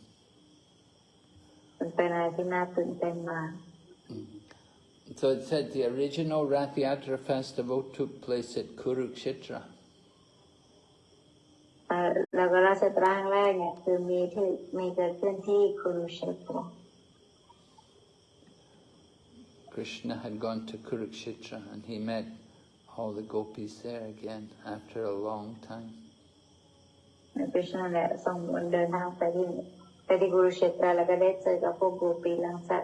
Mm-hmm. So it said the original Rath Yatra festival took place at Kurukshetra. Krishna had gone to Kurukshetra and he met all the gopis there again after a long time. พระเจ้าเนี่ยทรงเดินทางไปที่ ไปที่กุรุเชตราแล้วก็ได้เจอกับพวกโกปีหลังจาก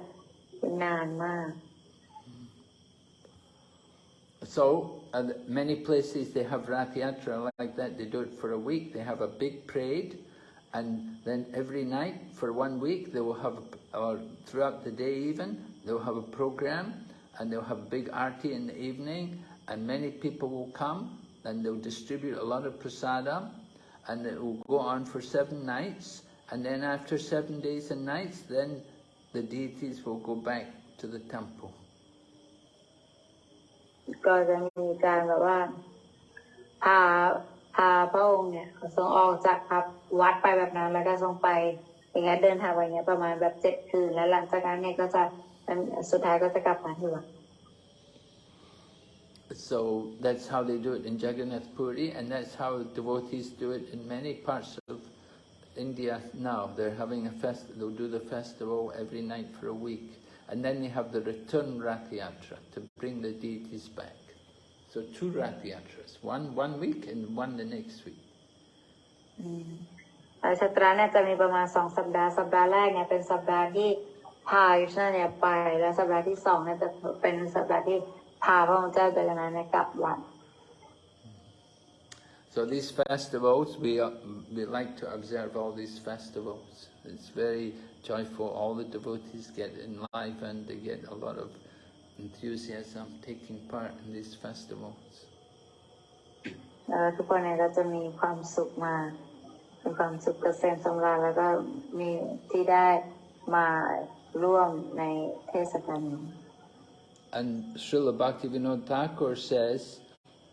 นานมาก So, uh, many places they have Rath Yatra like that. They do it for a week. They have a big parade, and then every night for one week they will have, or throughout the day even, they'll have a program, and they'll have big arti in the evening, and many people will come, and they'll distribute a lot of prasadam, and it will go on for seven nights, and then after seven days and nights, then the deities will go back to the temple. ก็จะมีการแบบว่า พาพ พาพระองค์เนี่ยทรงออกจากพับวัดไปแบบนั้น แล้วก็ทรงไปอย่างเงี้ยเดินทางไปอย่างเงี้ยประมาณแบบเจ็ดคืน แล้วหลังจากนั้นเนี่ยก็จะสุดท้ายก็จะกลับมาที่วัด So that's how they do it in Jagannath Puri, and that's how devotees do it in many parts of India now. They're having a fest. They'll do the festival every night for a week, and then they have the return Rath Yatra to bring the deities back. So two Rath Yatras, one one week and one the next week. อาชัตราเนี่ยจะมีประมาณสองสัปดาห์ สัปดาห์แรกเนี่ยเป็นสัปดาห์ที่พายุชนาเนี่ยไป แล้วสัปดาห์ที่สองเนี่ยจะเป็นสัปดาห์ที่พาพระองค์เจ้าเจกนาเนี่ยกลับวัด So these festivals, we uh, we like to observe all these festivals. It's very joyful. All the devotees get enlivened. They get a lot of enthusiasm taking part in these festivals. เอ่อทุกคนเนี่ยก็จะมีความสุขมากมีความสุขเกษมสำราญแล้วก็มีที่ได้มาร่วมในเทศกาลนี้ And Srila Bhaktivinoda Thakur says,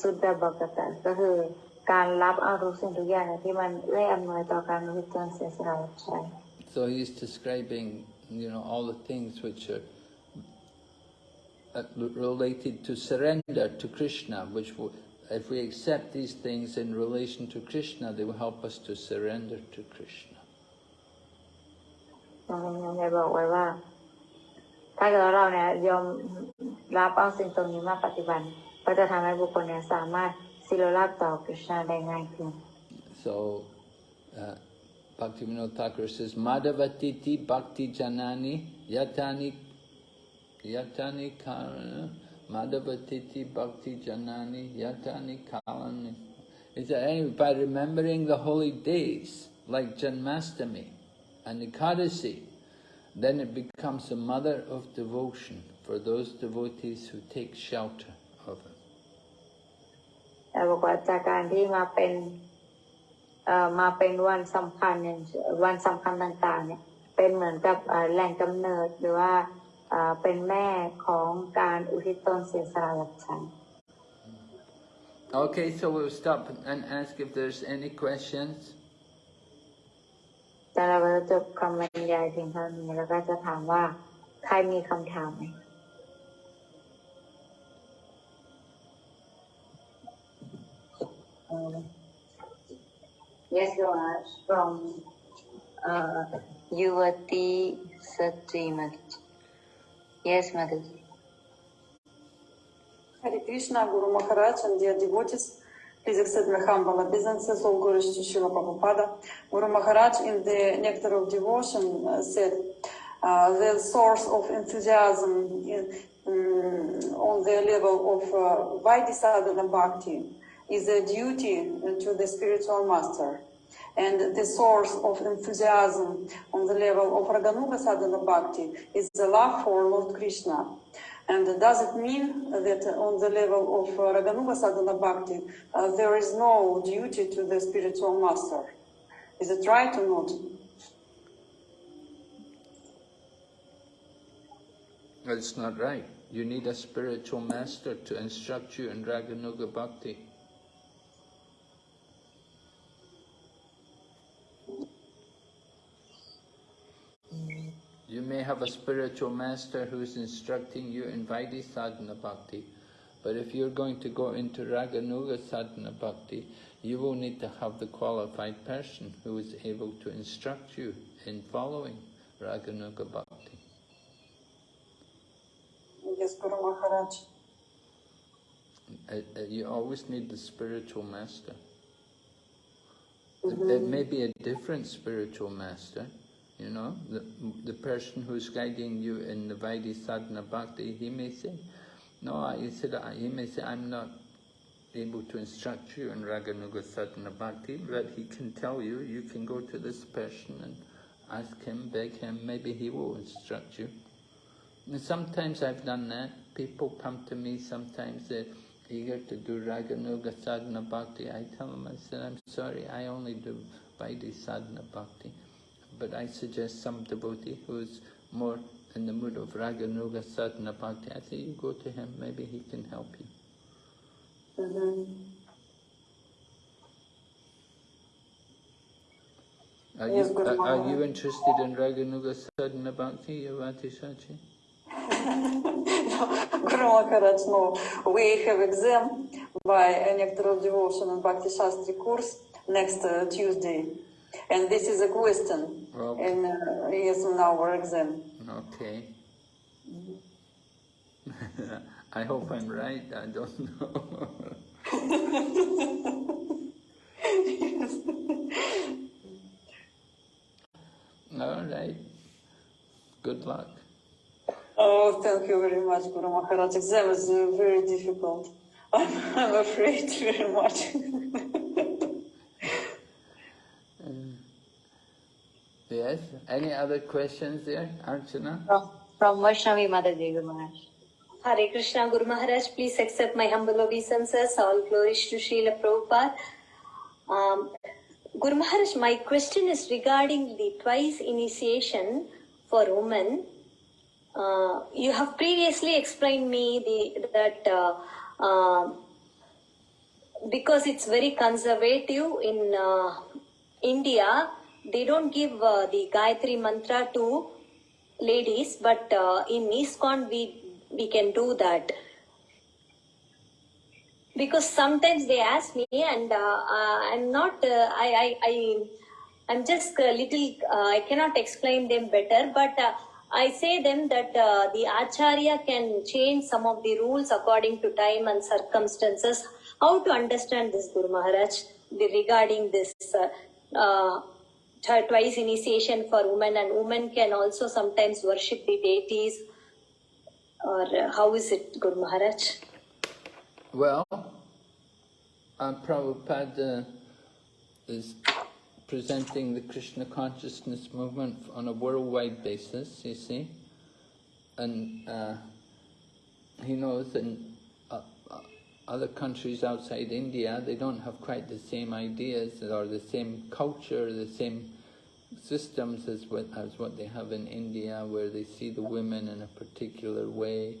สุดดาบอกตะก็คือการรับเอาทุกสิ่งทุกอย่างที่มันเอื้ออำนวยต่อการริตนเสียสละรับใช้ So he's describing, you know, all the things which are uh, related to surrender to Krishna, which will, if we accept these things in relation to Krishna, they will help us to surrender to Krishna. ตรงนี้ได้บอกไว้ว่าถ้าเกิดว่าเราเนี่ยยอมรับเอาสิ่งตรงนี้มาปฏิบัติ ก็จะทำให้บุคคลเนี่ยสามารถสิโลลาบต่อกฤษณาได้ง่ายขึ้น so uh, Bhaktivinoda Thakur says Madhavatiti Bhakti Janani Yatani Yatani Karana Madhavatiti Bhakti Janani Yatani Kalani It's anyway, by remembering the holy days like Janmashtami and Ekadasi, then it becomes a mother of devotion for those devotees who take shelter. แต่บอกว่าจากการที่มาเป็นเอ่อมาเป็นวันสำคัญอย่างวันสำคัญต่างๆ เนี่ย เป็นเหมือนกับเอ่อแหล่งกำเนิดหรือว่าเอ่อเป็นแม่ของการอุทิศตนเสียสละรับใช้ Okay, so we'll stop and ask if there's any questions. แต่เราก็จะจบคำบรรยายเพียงเท่านี้แล้วก็จะถามว่าใครมีคำถามไหม Yes, you are from uh, Yuvati Satrimat. Yes, Mother. Hare Krishna, Guru Maharaj, and dear devotees, please accept my humble obeisances, all glories to Srila Prabhupada. Guru Maharaj in the Nectar of Devotion uh, said, uh, the source of enthusiasm in, um, on the level of uh, Vaidhi Bhakti is a duty to the spiritual master. And the source of enthusiasm on the level of Raganuga Sadhana Bhakti is the love for Lord Krishna. And does it mean that on the level of Raganuga Sadhana Bhakti, uh, there is no duty to the spiritual master? Is it right or not? That's not right. You need a spiritual master to instruct you in Raganuga Bhakti. You may have a spiritual master who's instructing you in Vaidhi Sadhana Bhakti, but if you're going to go into Raganuga Sadhana Bhakti, you will need to have the qualified person who is able to instruct you in following Raganuga Bhakti. Yes, Guru Maharaj. Uh, uh, you always need the spiritual master. It- It may be a different spiritual master, you know, the, the person who's guiding you in the Vaidhi Sadhana Bhakti, he may say, no, he said, he may say, I'm not able to instruct you in Raganuga Sadhana Bhakti, but he can tell you, you can go to this person and ask him, beg him, maybe he will instruct you. And sometimes I've done that. People come to me sometimes, they're eager to do Raganuga Sadhana Bhakti. I tell them, I said, I'm sorry, I only do Vaidhi Sadhana Bhakti but I suggest some devotee who's more in the mood of raga, nuga, sadhana, bhakti, I think you go to him, maybe he can help you. So then, are you, are, you interested in raga, nuga, sadhana, bhakti, Yavati Sachi? Guru Maharaj, no. We have exam by Nectar of Devotion and Bhakti Shastri course next uh, Tuesday. And this is a question Okay. in, uh, yes, in our exam. Okay. I hope I'm right, I don't know. All right. Good luck. Oh, thank you very much, Guru Maharaj. Exam is very difficult. I'm, I'm afraid very much. Yes. Any other questions there, Archana? From, from Vaishnavi Mataji, Guru Maharaj. Hare Krishna Guru Maharaj, please accept my humble obeisances. All glories to Srila Prabhupada. Um, Guru Maharaj, my question is regarding the twice initiation for women. Uh, you have previously explained me the that uh, uh, because it's very conservative in uh, India, they don't give uh, the Gayatri mantra to ladies, but uh, in ISKCON we we can do that. Because sometimes they ask me, and uh, uh, I'm not, uh, I, I, I, I'm just a little, uh, I cannot explain them better, but I say them that the Acharya can change some of the rules according to time and circumstances. How to understand this, Guru Maharaj, regarding this twice initiation for women, and women can also sometimes worship the deities, or uh, how is it, Guru Maharaj? Well, uh, Prabhupada is presenting the Krishna consciousness movement on a worldwide basis, you see. And uh, he knows uh, other countries outside India, they don't have quite the same ideas or the same culture, the same systems as what, as what they have in India, where they see the women in a particular way.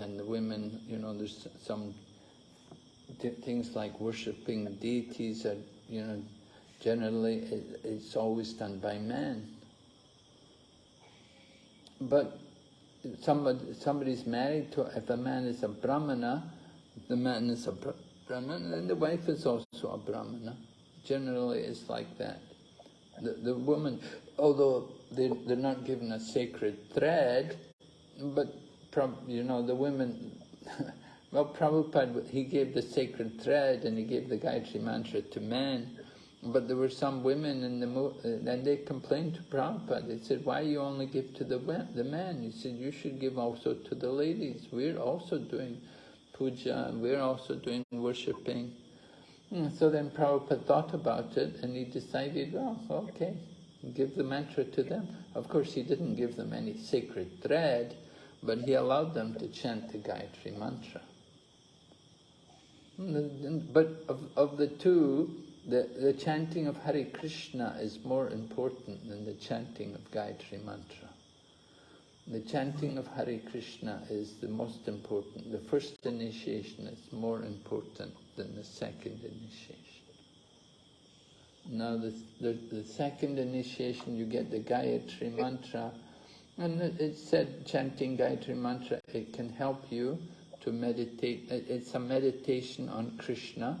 And the women, you know, there's some things like worshipping deities are, you know, generally it, it's always done by men. But somebody, somebody's married to, if a man is a brahmana, the man is a bra- brahmana, and the wife is also a brahmana. Generally it's like that. The, the woman, although they, they're not given a sacred thread, but you know, the women, well, Prabhupada, he gave the sacred thread and he gave the Gayatri Mantra to men, but there were some women in the, and they complained to Prabhupada. They said, why you only give to the, the men? He said, you should give also to the ladies. We're also doing puja, and we're also doing worshipping. Hmm, So then Prabhupada thought about it and he decided, well, okay, give the mantra to them. Of course, he didn't give them any sacred thread, but he allowed them to chant the Gayatri mantra. Hmm, But of, of the two, the, the chanting of Hare Krishna is more important than the chanting of Gayatri mantra. The chanting of Hare Krishna is the most important. The first initiation is more important than the second initiation. Now the, the, the second initiation you get the Gayatri mantra and it, said chanting Gayatri mantra it can help you to meditate. It, it's a meditation on Krishna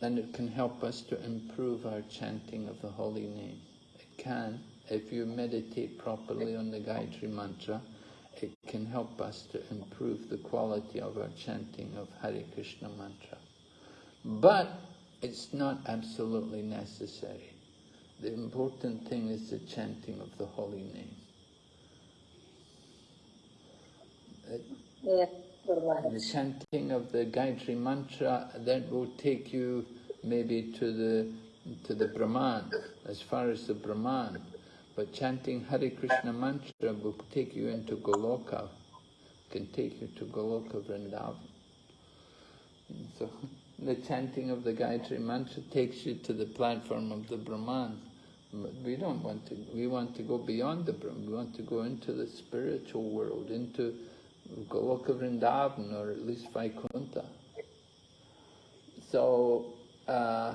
and it can help us to improve our chanting of the holy name. It can, if you meditate properly on the Gayatri mantra, it can help us to improve the quality of our chanting of Hare Krishna mantra. But it's not absolutely necessary. The important thing is the chanting of the holy name. It-. The chanting of the Gayatri mantra that will take you maybe to the to the Brahman, as far as the Brahman. But chanting Hare Krishna mantra will take you into Goloka, can take you to Goloka Vrindavan. So the chanting of the Gayatri mantra takes you to the platform of the Brahman. But we don't want to, we want to go beyond the Brahman, we want to go into the spiritual world, into Goloka Vrindavan or at least Vaikuntha. So uh,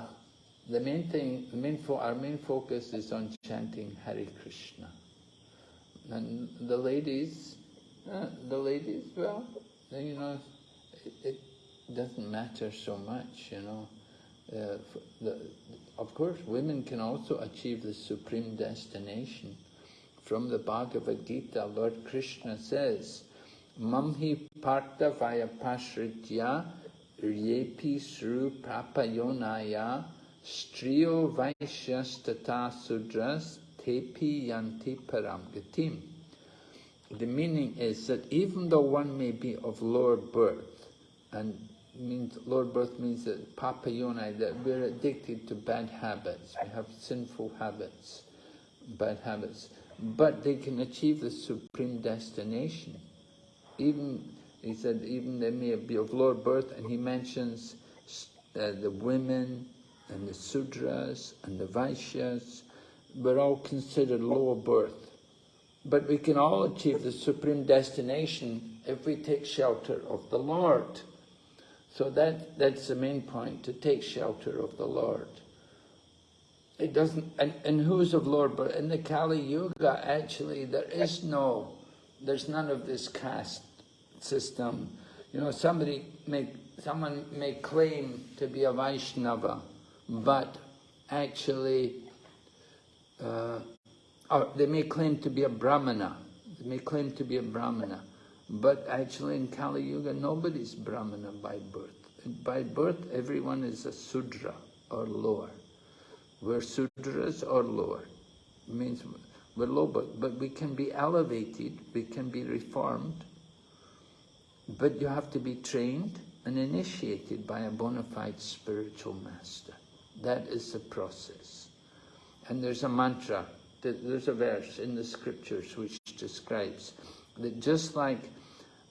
the main thing, the main our main focus is on chanting Hare Krishna. And the ladies, uh, the ladies, well, you know, it, it doesn't matter so much, you know. Uh, the, of course, women can also achieve the supreme destination. From the Bhagavad Gita, Lord Krishna says, Mamhi partha vaya pashritya ryepi sru prapayonaya striyo vaishyas tata sudras tepi yanti param gatim. The meaning is that even though one may be of lower birth, and means lower birth means that papayonai, that we're addicted to bad habits, we have sinful habits, bad habits, but they can achieve the supreme destination. Even, he said, even they may be of lower birth, and he mentions uh, the women and the sudras and the vaishyas, we're all considered lower birth. But we can all achieve the supreme destination if we take shelter of the Lord. So that, that's the main point, to take shelter of the Lord. It doesn't, and, and who's of Lord, but in the Kali Yuga, actually, there is no, there's none of this caste system. You know, somebody may, someone may claim to be a Vaishnava, but actually, uh, or they may claim to be a Brahmana, they may claim to be a Brahmana, but actually in Kali Yuga, nobody's Brahmana by birth. By birth, everyone is a Sudra or lower. We're Sudras or lower. It means we're low, but, but we can be elevated, we can be reformed, but you have to be trained and initiated by a bona fide spiritual master. That is the process. And there's a mantra, there's a verse in the scriptures which describes that just like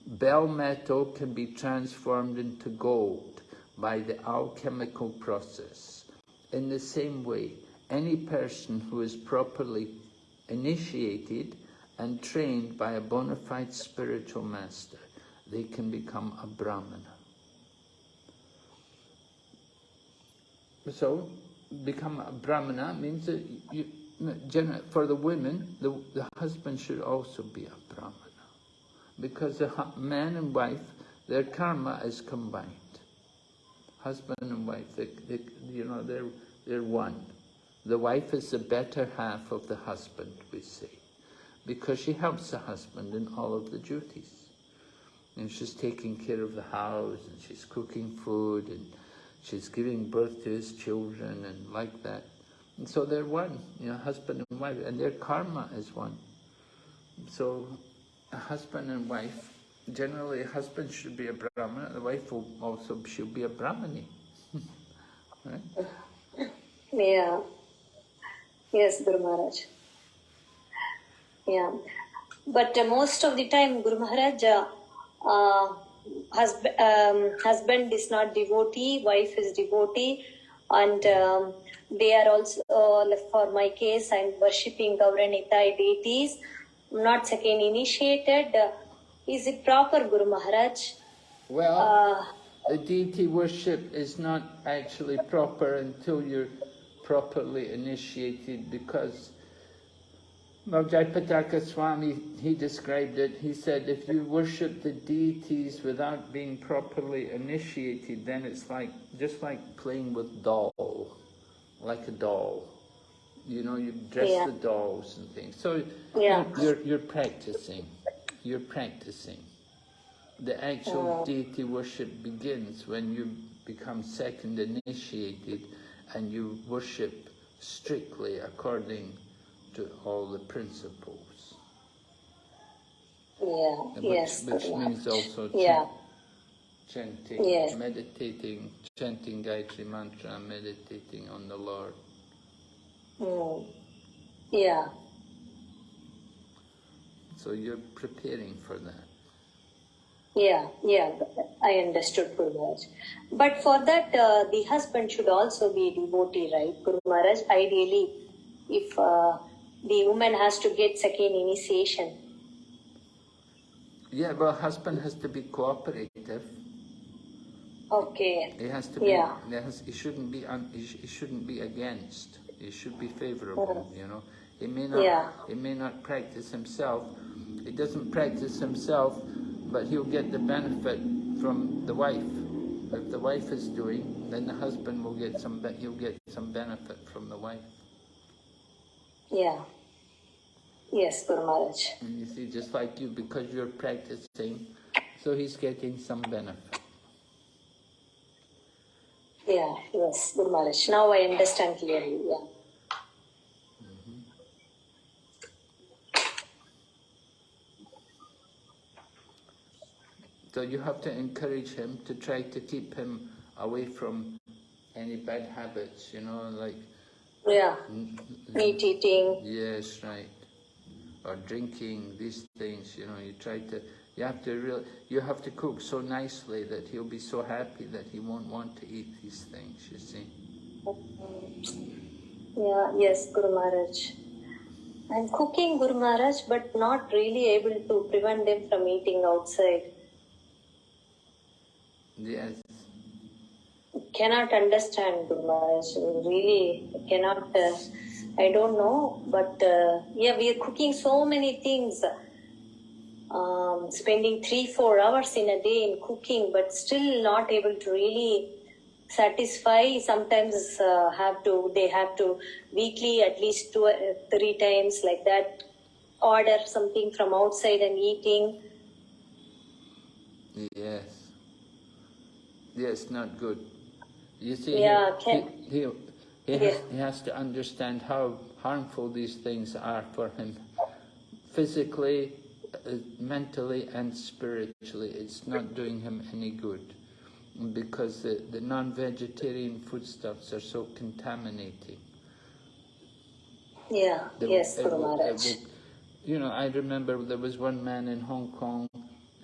bell metal can be transformed into gold by the alchemical process, in the same way, any person who is properly initiated and trained by a bona fide spiritual master, they can become a brahmana. So, become a brahmana means that you, for the women, the, the husband should also be a brahmana. Because the man and wife, their karma is combined. Husband and wife, they, they, you know, they're, they're one. The wife is the better half of the husband, we say, because she helps the husband in all of the duties. And she's taking care of the house, and she's cooking food, and she's giving birth to his children, and like that. And so they're one, you know, husband and wife, and their karma is one. So a husband and wife, generally a husband should be a brahmana, the wife will also should be a brahmani. right? Yeah. Yes, Guru Maharaj. Yeah. But uh, most of the time, Guru Maharaj, uh, uh, husband, um, husband is not devotee, wife is devotee, and um, they are also, uh, for my case, I'm worshipping Gaura Nitai deities, not second initiated. Uh, is it proper, Guru Maharaj? Well, Uh, the deity worship is not actually proper until you're properly initiated because well, Jayapataka Swami, he described it, he said if you worship the deities without being properly initiated, then it's like, just like playing with doll, like a doll. You know, you dress Yeah. the dolls and things. So Yeah. you're, you're practicing, you're practicing. The actual oh. deity worship begins when you become second initiated and you worship strictly according to all the principles. yeah, And yes, which, which means also Yeah. chanting, Yes. meditating, chanting Gayatri Mantra, meditating on the Lord. Hmm. Yeah. So you're preparing for that. Yeah, yeah, I understood, Guru Maharaj. But for that, uh, the husband should also be a devotee, right, Guru Maharaj? Ideally, if uh, the woman has to get second initiation. Yeah, well, husband has to be cooperative. Okay. He has to be. Yeah. He, has, shouldn't be. Un, he shouldn't be against. He should be favorable. Mm. You know. He may not. Yeah. He may not practice himself. He doesn't practice himself, but he'll get the benefit from the wife. If the wife is doing, then the husband will get some. He'll get some benefit from the wife. Yeah. Yes, Guru Maharaj. And you see, just like you, because you're practicing, so he's getting some benefit. Yeah, yes, Guru Maharaj. Now I understand clearly. Yeah. So you have to encourage him to try to keep him away from any bad habits, you know, like, Yeah. mm, Meat eating. yes, right, or drinking, these things, you know, you try to, you have to real, you have to cook so nicely that he'll be so happy that he won't want to eat these things, you see. Yeah, yes, Guru Maharaj. I'm cooking Guru Maharaj, but not really able to prevent them from eating outside. Yes, Cannot understand Maharaj. Really cannot. Uh, I don't know, but uh, yeah, we are cooking so many things. Um, spending three, four hours in a day in cooking, but still not able to really satisfy. Sometimes uh, have to they have to weekly at least two, uh, three times like that. Order something from outside and eating. yes. Yes, not good. You see, Yeah, he, can- he, he, he, Yeah. has, he has to understand how harmful these things are for him. Physically, uh, mentally and spiritually, it's not doing him any good. Because the, the non-vegetarian foodstuffs are so contaminating. Yeah. They- yes, it will- it You know, I remember there was one man in Hong Kong,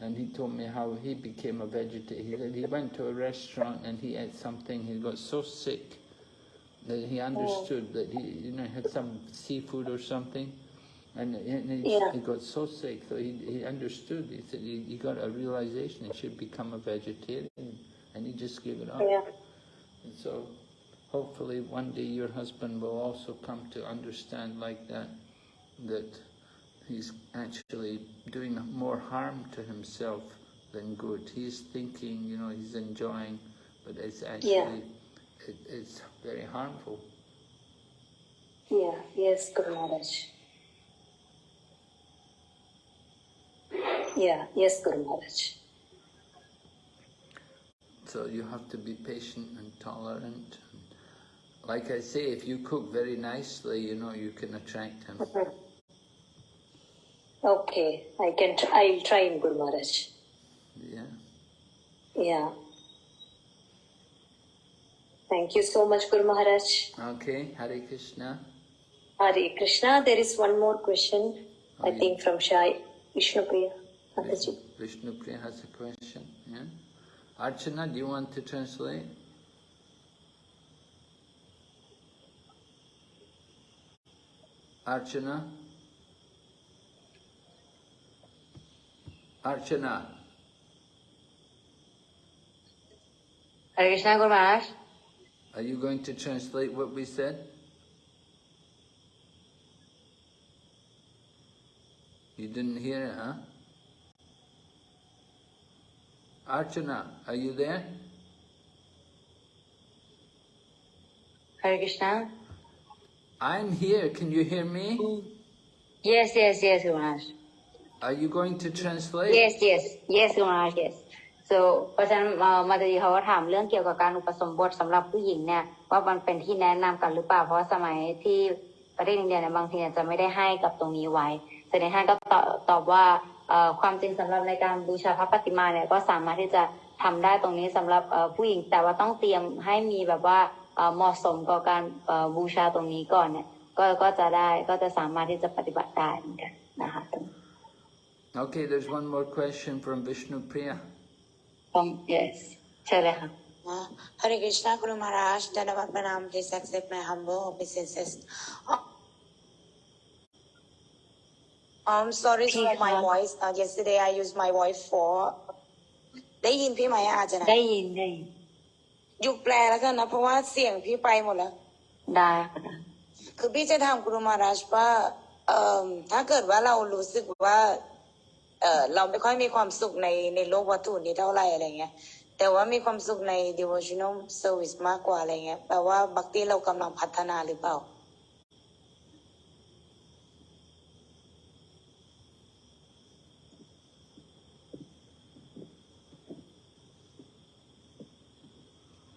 and he told me how he became a vegetarian. He said he went to a restaurant and he ate something. He got so sick that he understood oh. that he, you know, had some seafood or something, and, and he, Yeah. he got so sick. So he, he understood. He said he, he got a realization he should become a vegetarian, and he just gave it up. Yeah. And so hopefully one day your husband will also come to understand like that, that he's actually doing more harm to himself than good. He's thinking, you know, he's enjoying, but it's actually, it, it's very harmful. Yeah, yes, Guru Maharaj. Yeah, yes, Guru Maharaj. So you have to be patient and tolerant. Like I say, if you cook very nicely, you know, you can attract him. Okay, I can. Tr- I'll try in Guru Maharaj. Yeah. Yeah. Thank you so much, Guru Maharaj. Okay, Hare Krishna. Hare Krishna. There is one more question, I Okay. think, from Shai Vishnupriya. Mataji. Vishnu Priya has a question. Yeah? Archana, do you want to translate? Archana? Archana, Hare Krishna Guru Maharaj. are you going to translate what we said? You didn't hear it, huh? Archana, are you there? Hare Krishna. I'm here. Can you hear me? Yes, yes, yes, Guru Maharaj. Are you going to translate? Yes, yes, yes, m a yes. so เพราะฉะนั้นมาตรีเขาก็ถามเรื่องเกี่ยวกับการอุปสมบทสำหรับผู้หญิงเนี่ยว่ามันเป็นที่แนะนำกันหรือเปล่าเพราะสมัยที่ประเทศอินเดียเนี่ยบางทีเนี่ยจะไม่ได้ให้กับตรงนี้ไว้แต่ในท่านก็ตอบว่าความจริงสำหรับในการบูชาพระปฏิมาเนี่ยก็สามารถที่จะทำได้ตรงนี้สำหรับผู้หญิงแต่ว่าต้องเตรียมให้มีแบบว่าเหมาะสมกับการบูชาตรงนี้ก่อนเนี่ยก็ก็จะได้ก็จะสามารถที่จะปฏิบัติได้เหมือนกันนะคะ Okay, there's one more question from Vishnu Priya. Um, yes, Chaleha. Uh, Hare Krishna Guru Maharaj, Dandavat Pranam, please accept my humble obeisances. Uh, I'm sorry for my voice. Uh, yesterday I used my voice for ได้ยินพี่ไหมอาจารย์ได้ยินได้ยินยุกแปลแล้วกันนะเพราะว่าเสียงพี่ไปหมดแล้วได้ค่ะคือพี่จะทำกรุมาราชว่าถ้าเกิดว่าเรารู้สึกว่า เออเราไม่ค่อยมีความสุขในในโลกวัตถุนี้เท่าไหร่อะไรเงี้ย แต่ว่ามีความสุขใน devotional service มากกว่าอะไรเงี้ยแปลว่าบัคติเรากำลังพัฒนาหรือเปล่า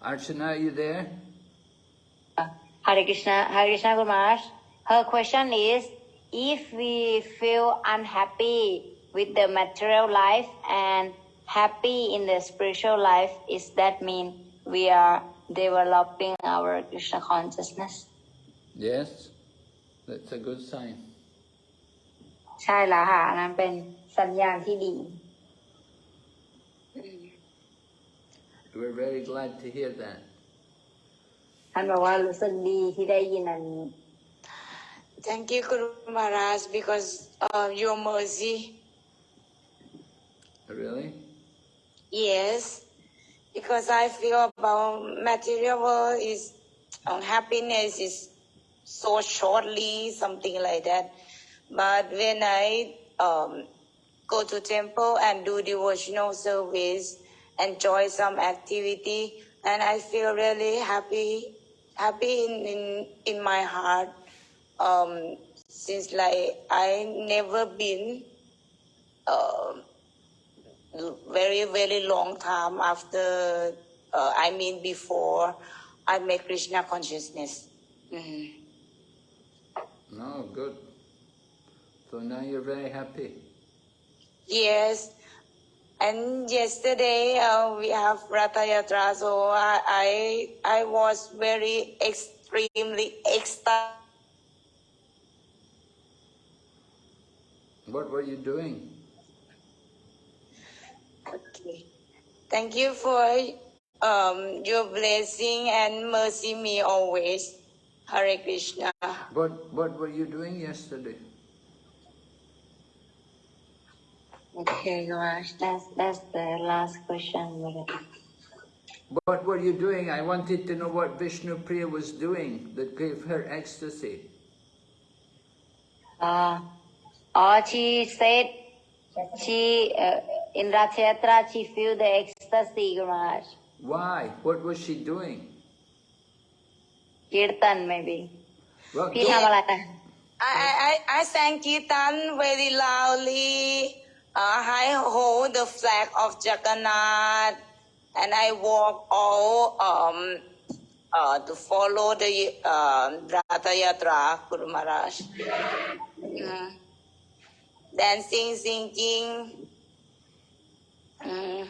Archana, are you there? Hare Krishna, Hare Krishna Guru Maharaj. Her question is, if we feel unhappy with the material life and happy in the spiritual life, is that mean we are developing our Krishna consciousness? Yes, that's a good sign. ใช่แล้วค่ะอันนั้นเป็นสัญญาณที่ดี We're very glad to hear that. ท่านบอกว่ารู้สึกดีที่ได้ยินอันนี้ Thank you Guru Maharaj because of your mercy Really? yes because I feel about material world is um, happiness is so shortly something like that but when I um, go to temple and do devotional service enjoy some activity and I feel really happy happy in in, in my heart um, since like I never been um very very long time after uh, I mean before I make Krishna consciousness. Mhm. No, good. So now you're very happy. Yes, and yesterday uh, we have Ratha Yatra, so I, I I was very extremely ecstatic. What were you doing? Thank you for um, your blessing and mercy me always. Hare Krishna. What What were you doing yesterday? Okay Ganesh that's that's the last question What were you doing? I wanted to know what Vishnu Priya was doing that gave her ecstasy. uh, or she said she uh, in Ratha Yatra, she felt the ecstasy, Guru Maharaj. Why? What was she doing? Kirtan, maybe. Well, I, I, I sang Kirtan very loudly. Uh, I hold the flag of Jagannath and I walk all um, uh, to follow the uh, Ratha Yatra, Guru Maharaj. Mm. Dancing, singing, Mm.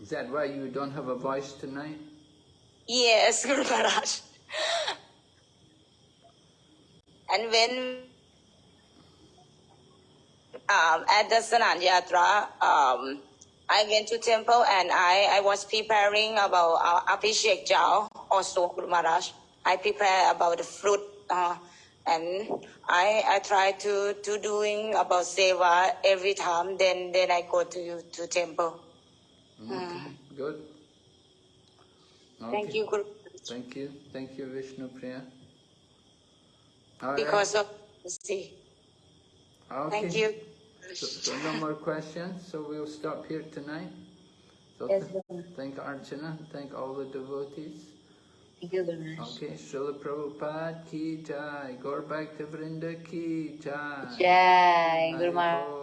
Is that why you don't have a voice tonight? Yes, Guru Maharaj. And when um, at the Snana Yatra, um, I went to temple and I, I was preparing about uh, Abhishek Jao, also Guru Maharaj. I prepare about the fruit uh, and I, I try to, to doing about seva every time. Then, then I go to, to temple. Okay, mm. good. Thank you, Guru. Thank you. Thank you, Vishnu Priya. All right. Because of see. Okay. Thank you. So, so no more questions, so we'll stop here tonight. So Yes, th- thank Archana, thank all the devotees. Guru Okay, Srila Prabhupada ki jai, Gaur Bhakta Vrinda ki jai. Jai Maharaj